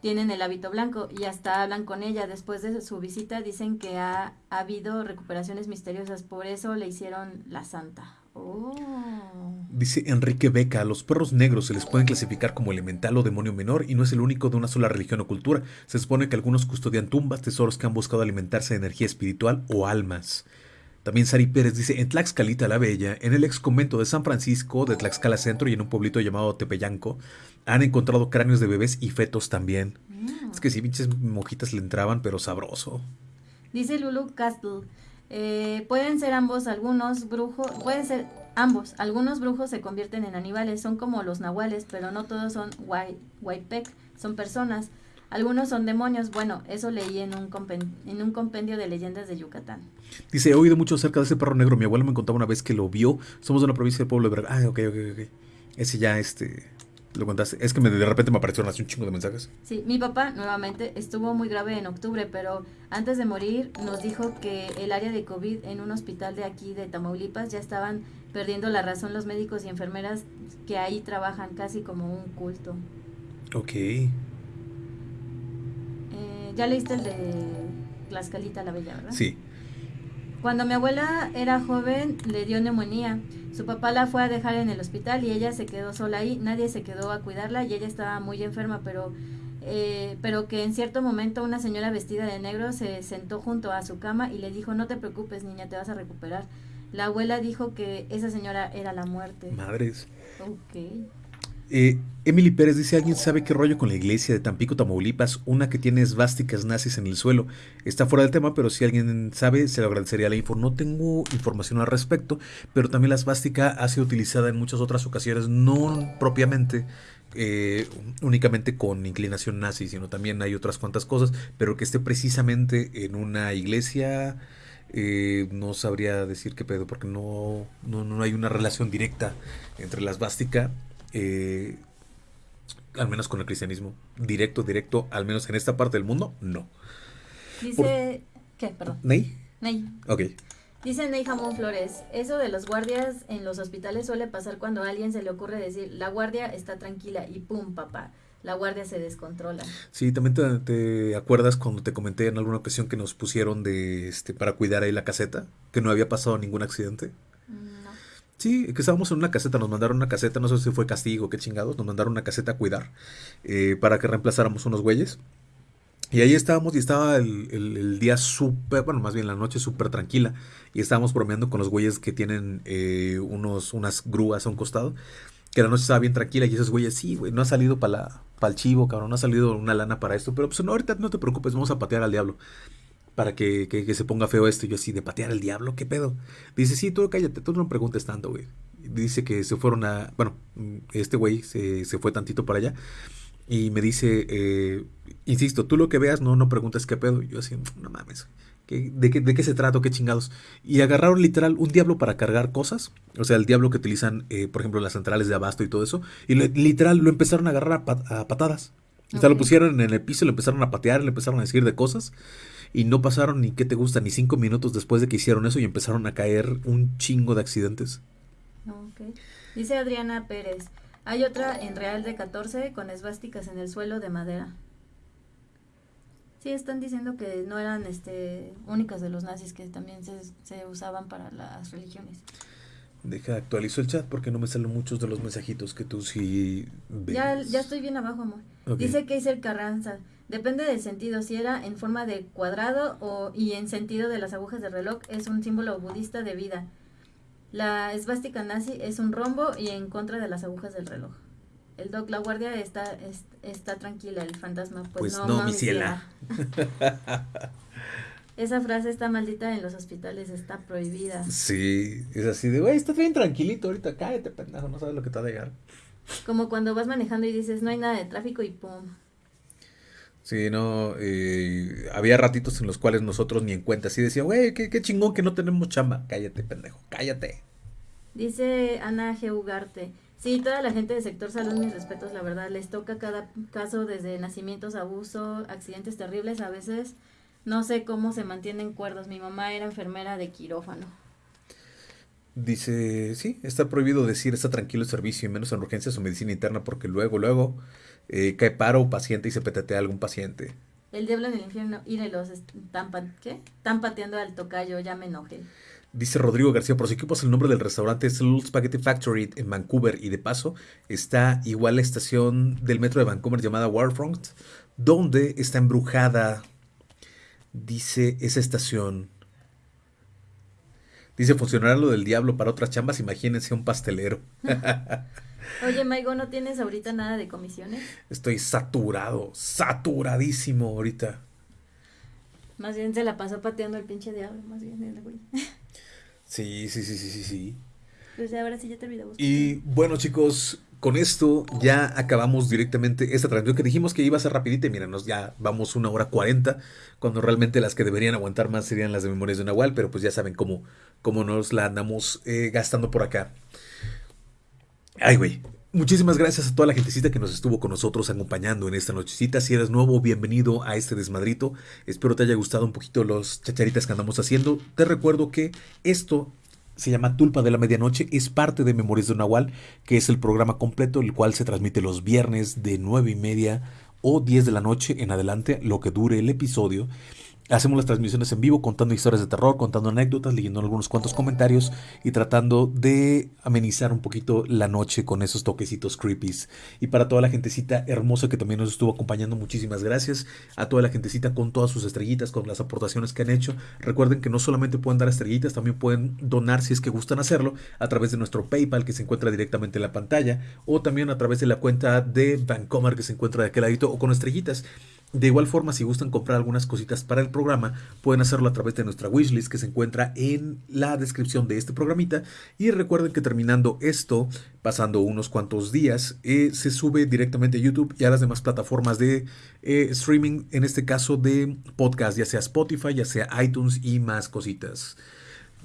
tienen el hábito blanco y hasta hablan con ella. Después de su visita dicen que ha, ha habido recuperaciones misteriosas, por eso le hicieron la santa. Oh. Dice Enrique Beca, a los perros negros se les pueden clasificar como elemental o demonio menor y no es el único de una sola religión o cultura. Se supone que algunos custodian tumbas, tesoros que han buscado alimentarse de energía espiritual o almas. También Sari Pérez dice, en Tlaxcalita la Bella, en el ex convento de San Francisco, de Tlaxcala Centro y en un pueblito llamado Tepeyanco, han encontrado cráneos de bebés y fetos también. Mm. Es que sí, pinches mojitas le entraban, pero sabroso. Dice Lulu Castle, eh, pueden ser ambos, algunos brujos, pueden ser ambos, algunos brujos se convierten en animales, son como los nahuales, pero no todos son Waipec, son personas. Algunos son demonios. Bueno, eso leí en un, en un compendio de leyendas de Yucatán. Dice, he oído mucho acerca de ese perro negro. Mi abuelo me contaba una vez que lo vio. Somos de una provincia del pueblo de Veracruz. Ah, ok, ok, ok. Ese ya, este, lo contaste. Es que de repente me aparecieron así un chingo de mensajes. Sí, mi papá nuevamente estuvo muy grave en octubre, pero antes de morir nos dijo que el área de COVID en un hospital de aquí de Tamaulipas ya estaban perdiendo la razón los médicos y enfermeras que ahí trabajan casi como un culto. Ok. Eh, ya leíste el de Tlaxcalita la Bella, ¿verdad? Sí. Cuando mi abuela era joven le dio neumonía. Su papá la fue a dejar en el hospital y ella se quedó sola ahí. Nadie se quedó a cuidarla y ella estaba muy enferma, pero, eh, pero que en cierto momento una señora vestida de negro se sentó junto a su cama y le dijo, no te preocupes niña, te vas a recuperar. La abuela dijo que esa señora era la muerte. Madres. Ok. Eh, Emily Pérez dice, ¿alguien sabe qué rollo con la iglesia de Tampico, Tamaulipas? Una que tiene esvásticas nazis en el suelo. Está fuera del tema, pero si alguien sabe, se lo agradecería la info. No tengo información al respecto, pero también la esvástica ha sido utilizada en muchas otras ocasiones, no propiamente eh, únicamente con inclinación nazi, sino también hay otras cuantas cosas, pero que esté precisamente en una iglesia... Eh, no sabría decir qué pedo, porque no, no, no hay una relación directa entre la esvástica eh, al menos con el cristianismo. Directo, directo, al menos en esta parte del mundo, no. Dice... ¿Qué? Perdón. ¿Ney? Ney. Ok. Dice Ney Jamón Flores, eso de los guardias en los hospitales suele pasar cuando a alguien se le ocurre decir, la guardia está tranquila y pum, papá, la guardia se descontrola. Sí, también te, te acuerdas cuando te comenté en alguna ocasión que nos pusieron de este para cuidar ahí la caseta, que no había pasado ningún accidente. Sí, que estábamos en una caseta, nos mandaron una caseta, no sé si fue castigo, qué chingados, nos mandaron una caseta a cuidar eh, para que reemplazáramos unos güeyes. Y ahí estábamos y estaba el, día súper, bueno, más bien la noche súper tranquila. Y estábamos bromeando con los güeyes que tienen eh, unos, unas grúas a un costado. Que la noche estaba bien tranquila y esos güeyes, sí, güey, no ha salido para el chivo, cabrón, no ha salido una lana para esto. Pero pues no, ahorita no te preocupes, vamos a patear al diablo. Para que, que- que se ponga feo esto. Y yo así, ¿de patear al diablo? ¿Qué pedo? Dice, sí, tú cállate, tú no preguntes tanto, güey. Dice que se fueron a, bueno, este güey se, se fue tantito para allá. Y me dice, eh, insisto, tú lo que veas, no, no preguntes qué pedo. Y yo así, no mames, ¿qué- de, qué, ¿de qué se trata? ¿Qué chingados? Y agarraron literal un diablo para cargar cosas. O sea, el diablo que utilizan, eh, por ejemplo, las centrales de abasto y todo eso. Y literal lo empezaron a agarrar a, pat- a patadas. O sea, lo pusieron en el piso, lo empezaron a patear, le empezaron a decir de cosas. Y no pasaron ni qué te gusta, ni cinco minutos después de que hicieron eso y empezaron a caer un chingo de accidentes. Dice Adriana Pérez, hay otra en Real de 14 con esvásticas en el suelo de madera. Sí, están diciendo que no eran este únicas de los nazis, que también se, se usaban para las religiones. Deja, actualizo el chat porque no me salen muchos de los mensajitos que tú sí ves. Ya, ya estoy bien abajo, amor. Ok. Dice Keiser Carranza, depende del sentido, si era en forma de cuadrado o y en sentido de las agujas del reloj, es un símbolo budista de vida. La esvástica nazi es un rombo y en contra de las agujas del reloj. El doc, la guardia está, es- está tranquila, el fantasma, pues, Pues no, no, mi ciela. Esa frase está maldita en los hospitales, está prohibida. Sí, es así de, güey, estás bien tranquilito ahorita, cállate, pendejo, no sabes lo que te va a llegar. Como cuando vas manejando y dices, no hay nada de tráfico y pum. Sí, no, eh, había ratitos en los cuales nosotros ni en cuenta, así decía, güey, qué, qué chingón que no tenemos chamba. Cállate, pendejo, cállate. Dice Ana G. Ugarte. Sí, toda la gente del sector salud, mis respetos, la verdad, les toca cada caso desde nacimientos, abuso, accidentes terribles, a veces no sé cómo se mantienen cuerdos. Mi mamá era enfermera de quirófano. Dice, sí, está prohibido decir está tranquilo el servicio y menos en urgencias o medicina interna porque luego, luego eh, cae paro paciente y se petatea algún paciente. El diablo en el infierno, írelos, están, ¿qué? Están pateando al tocayo, ya me enojé. Dice Rodrigo García, por si ocupas el nombre del restaurante es Little Spaghetti Factory en Vancouver y de paso está igual la estación del metro de Vancouver llamada Waterfront, donde está embrujada, dice esa estación. Dice, funcionará lo del diablo para otras chambas, imagínense un pastelero. Oye, Maigo, ¿no tienes ahorita nada de comisiones? Estoy saturado, saturadísimo ahorita. Más bien se la pasó pateando el pinche diablo, más bien el güey. Sí, sí, sí, sí, sí, sí. Pues ahora sí ya te olvidamos. Y bueno, chicos, con esto ya acabamos directamente esta transmisión que dijimos que iba a ser rapidita. y Míranos, ya vamos una hora cuarenta, cuando realmente las que deberían aguantar más serían las de Memorias de Nahual, pero pues ya saben cómo, cómo nos la andamos eh, gastando por acá. Ay, güey. Muchísimas gracias a toda la gentecita que nos estuvo con nosotros acompañando en esta nochecita. Si eres nuevo, bienvenido a este desmadrito. Espero te haya gustado un poquito los chacharitas que andamos haciendo. Te recuerdo que esto se llama Tulpa de la Medianoche, es parte de Memorias de Nahual, que es el programa completo, el cual se transmite los viernes de 9 y media o 10 de la noche en adelante, lo que dure el episodio. Hacemos las transmisiones en vivo contando historias de terror, contando anécdotas, leyendo algunos cuantos comentarios y tratando de amenizar un poquito la noche con esos toquecitos creepies. Y para toda la gentecita hermosa que también nos estuvo acompañando, muchísimas gracias. A toda la gentecita con todas sus estrellitas, con las aportaciones que han hecho. Recuerden que no solamente pueden dar estrellitas, también pueden donar si es que gustan hacerlo a través de nuestro PayPal que se encuentra directamente en la pantalla o también a través de la cuenta de Vancomer que se encuentra de aquel ladito o con estrellitas. De igual forma, si gustan comprar algunas cositas para el programa, pueden hacerlo a través de nuestra wishlist que se encuentra en la descripción de este programita. Y recuerden que terminando esto, pasando unos cuantos días, eh, se sube directamente a YouTube y a las demás plataformas de eh, streaming, en este caso de podcast, ya sea Spotify, ya sea iTunes y más cositas.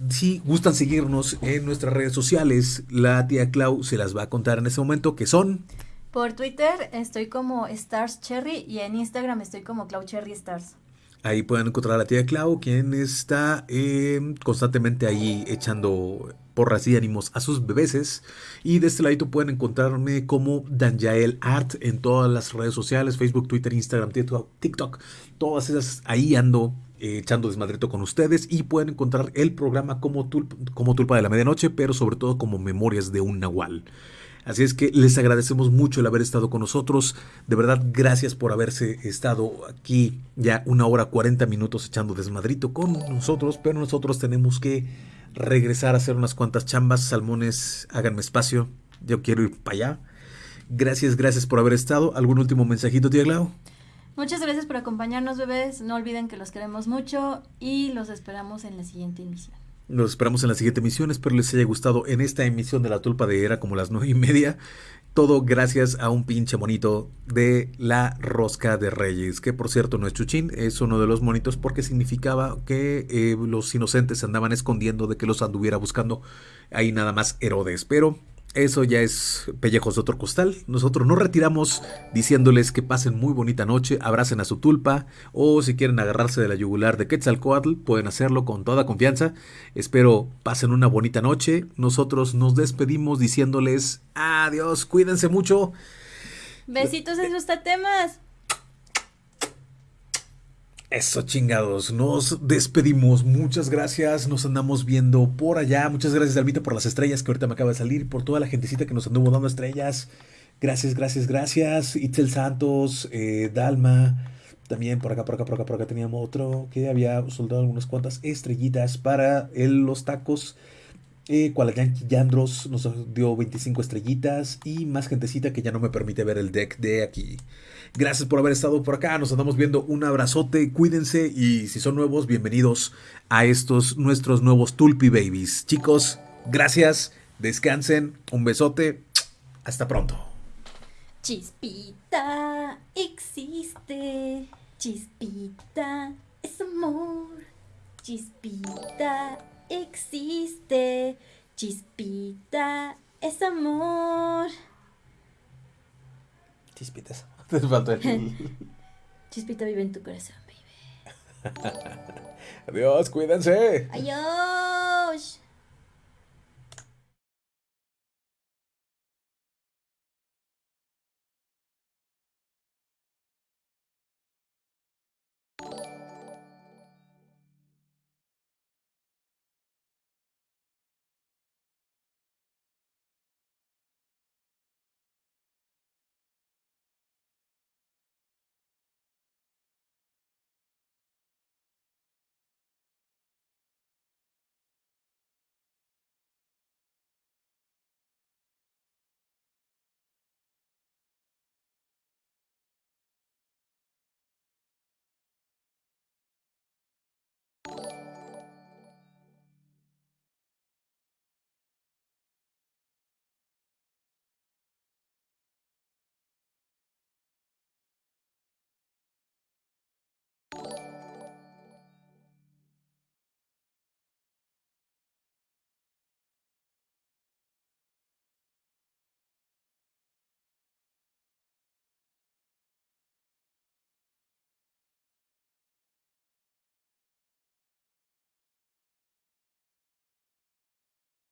Si gustan seguirnos en nuestras redes sociales, la tía Clau se las va a contar en este momento, que son... Por Twitter estoy como Stars Cherry y en Instagram estoy como Cloud Cherry Stars. Ahí pueden encontrar a la tía Clau, quien está eh, constantemente ahí echando porras y ánimos a sus bebeses. Y de este lado pueden encontrarme como Danjael Art en todas las redes sociales, Facebook, Twitter, Instagram, TikTok, todas esas. Ahí ando eh, echando desmadrito con ustedes y pueden encontrar el programa como, como Tulpa de la Medianoche, pero sobre todo como Memorias de un Nahual. Así es que les agradecemos mucho el haber estado con nosotros. De verdad, gracias por haberse estado aquí ya una hora 40 minutos echando desmadrito con nosotros. Pero nosotros tenemos que regresar a hacer unas cuantas chambas. Salmones, háganme espacio. Yo quiero ir para allá. Gracias, gracias por haber estado. ¿Algún último mensajito, tía Glau? Muchas gracias por acompañarnos, bebés. No olviden que los queremos mucho y los esperamos en la siguiente emisión. Nos esperamos en la siguiente emisión. Espero les haya gustado en esta emisión de La Tulpa de Era como las nueve y media. Todo gracias a un pinche monito de la Rosca de Reyes, que por cierto no es Chuchín, es uno de los monitos porque significaba que eh, los inocentes andaban escondiendo de que los anduviera buscando ahí nada más Herodes. Pero eso ya es pellejos de otro costal. Nosotros nos retiramos diciéndoles que pasen muy bonita noche, abracen a su tulpa o si quieren agarrarse de la yugular de Quetzalcoatl, pueden hacerlo con toda confianza. Espero pasen una bonita noche. Nosotros nos despedimos diciéndoles adiós, cuídense mucho. Besitos en sus tatemas. Eso chingados, nos despedimos. Muchas gracias, nos andamos viendo por allá. Muchas gracias, Alvita, por las estrellas que ahorita me acaba de salir, por toda la gentecita que nos anduvo dando estrellas. Gracias, gracias, gracias. Itzel Santos, eh, Dalma, también por acá, por acá, por acá, por acá teníamos otro que había soldado algunas cuantas estrellitas para los tacos. Eh, Yankee Yandros nos dio 25 estrellitas y más gentecita que ya no me permite ver el deck de aquí. Gracias por haber estado por acá. Nos andamos viendo. Un abrazote. Cuídense. Y si son nuevos, bienvenidos a estos nuestros nuevos Tulpi Babies. Chicos, gracias. Descansen. Un besote. Hasta pronto. Chispita existe. Chispita es amor. Chispita existe. Chispita es amor. Chispitas. Te falta el... Chispita vive en tu corazón, baby. Adiós, cuídense. Adiós.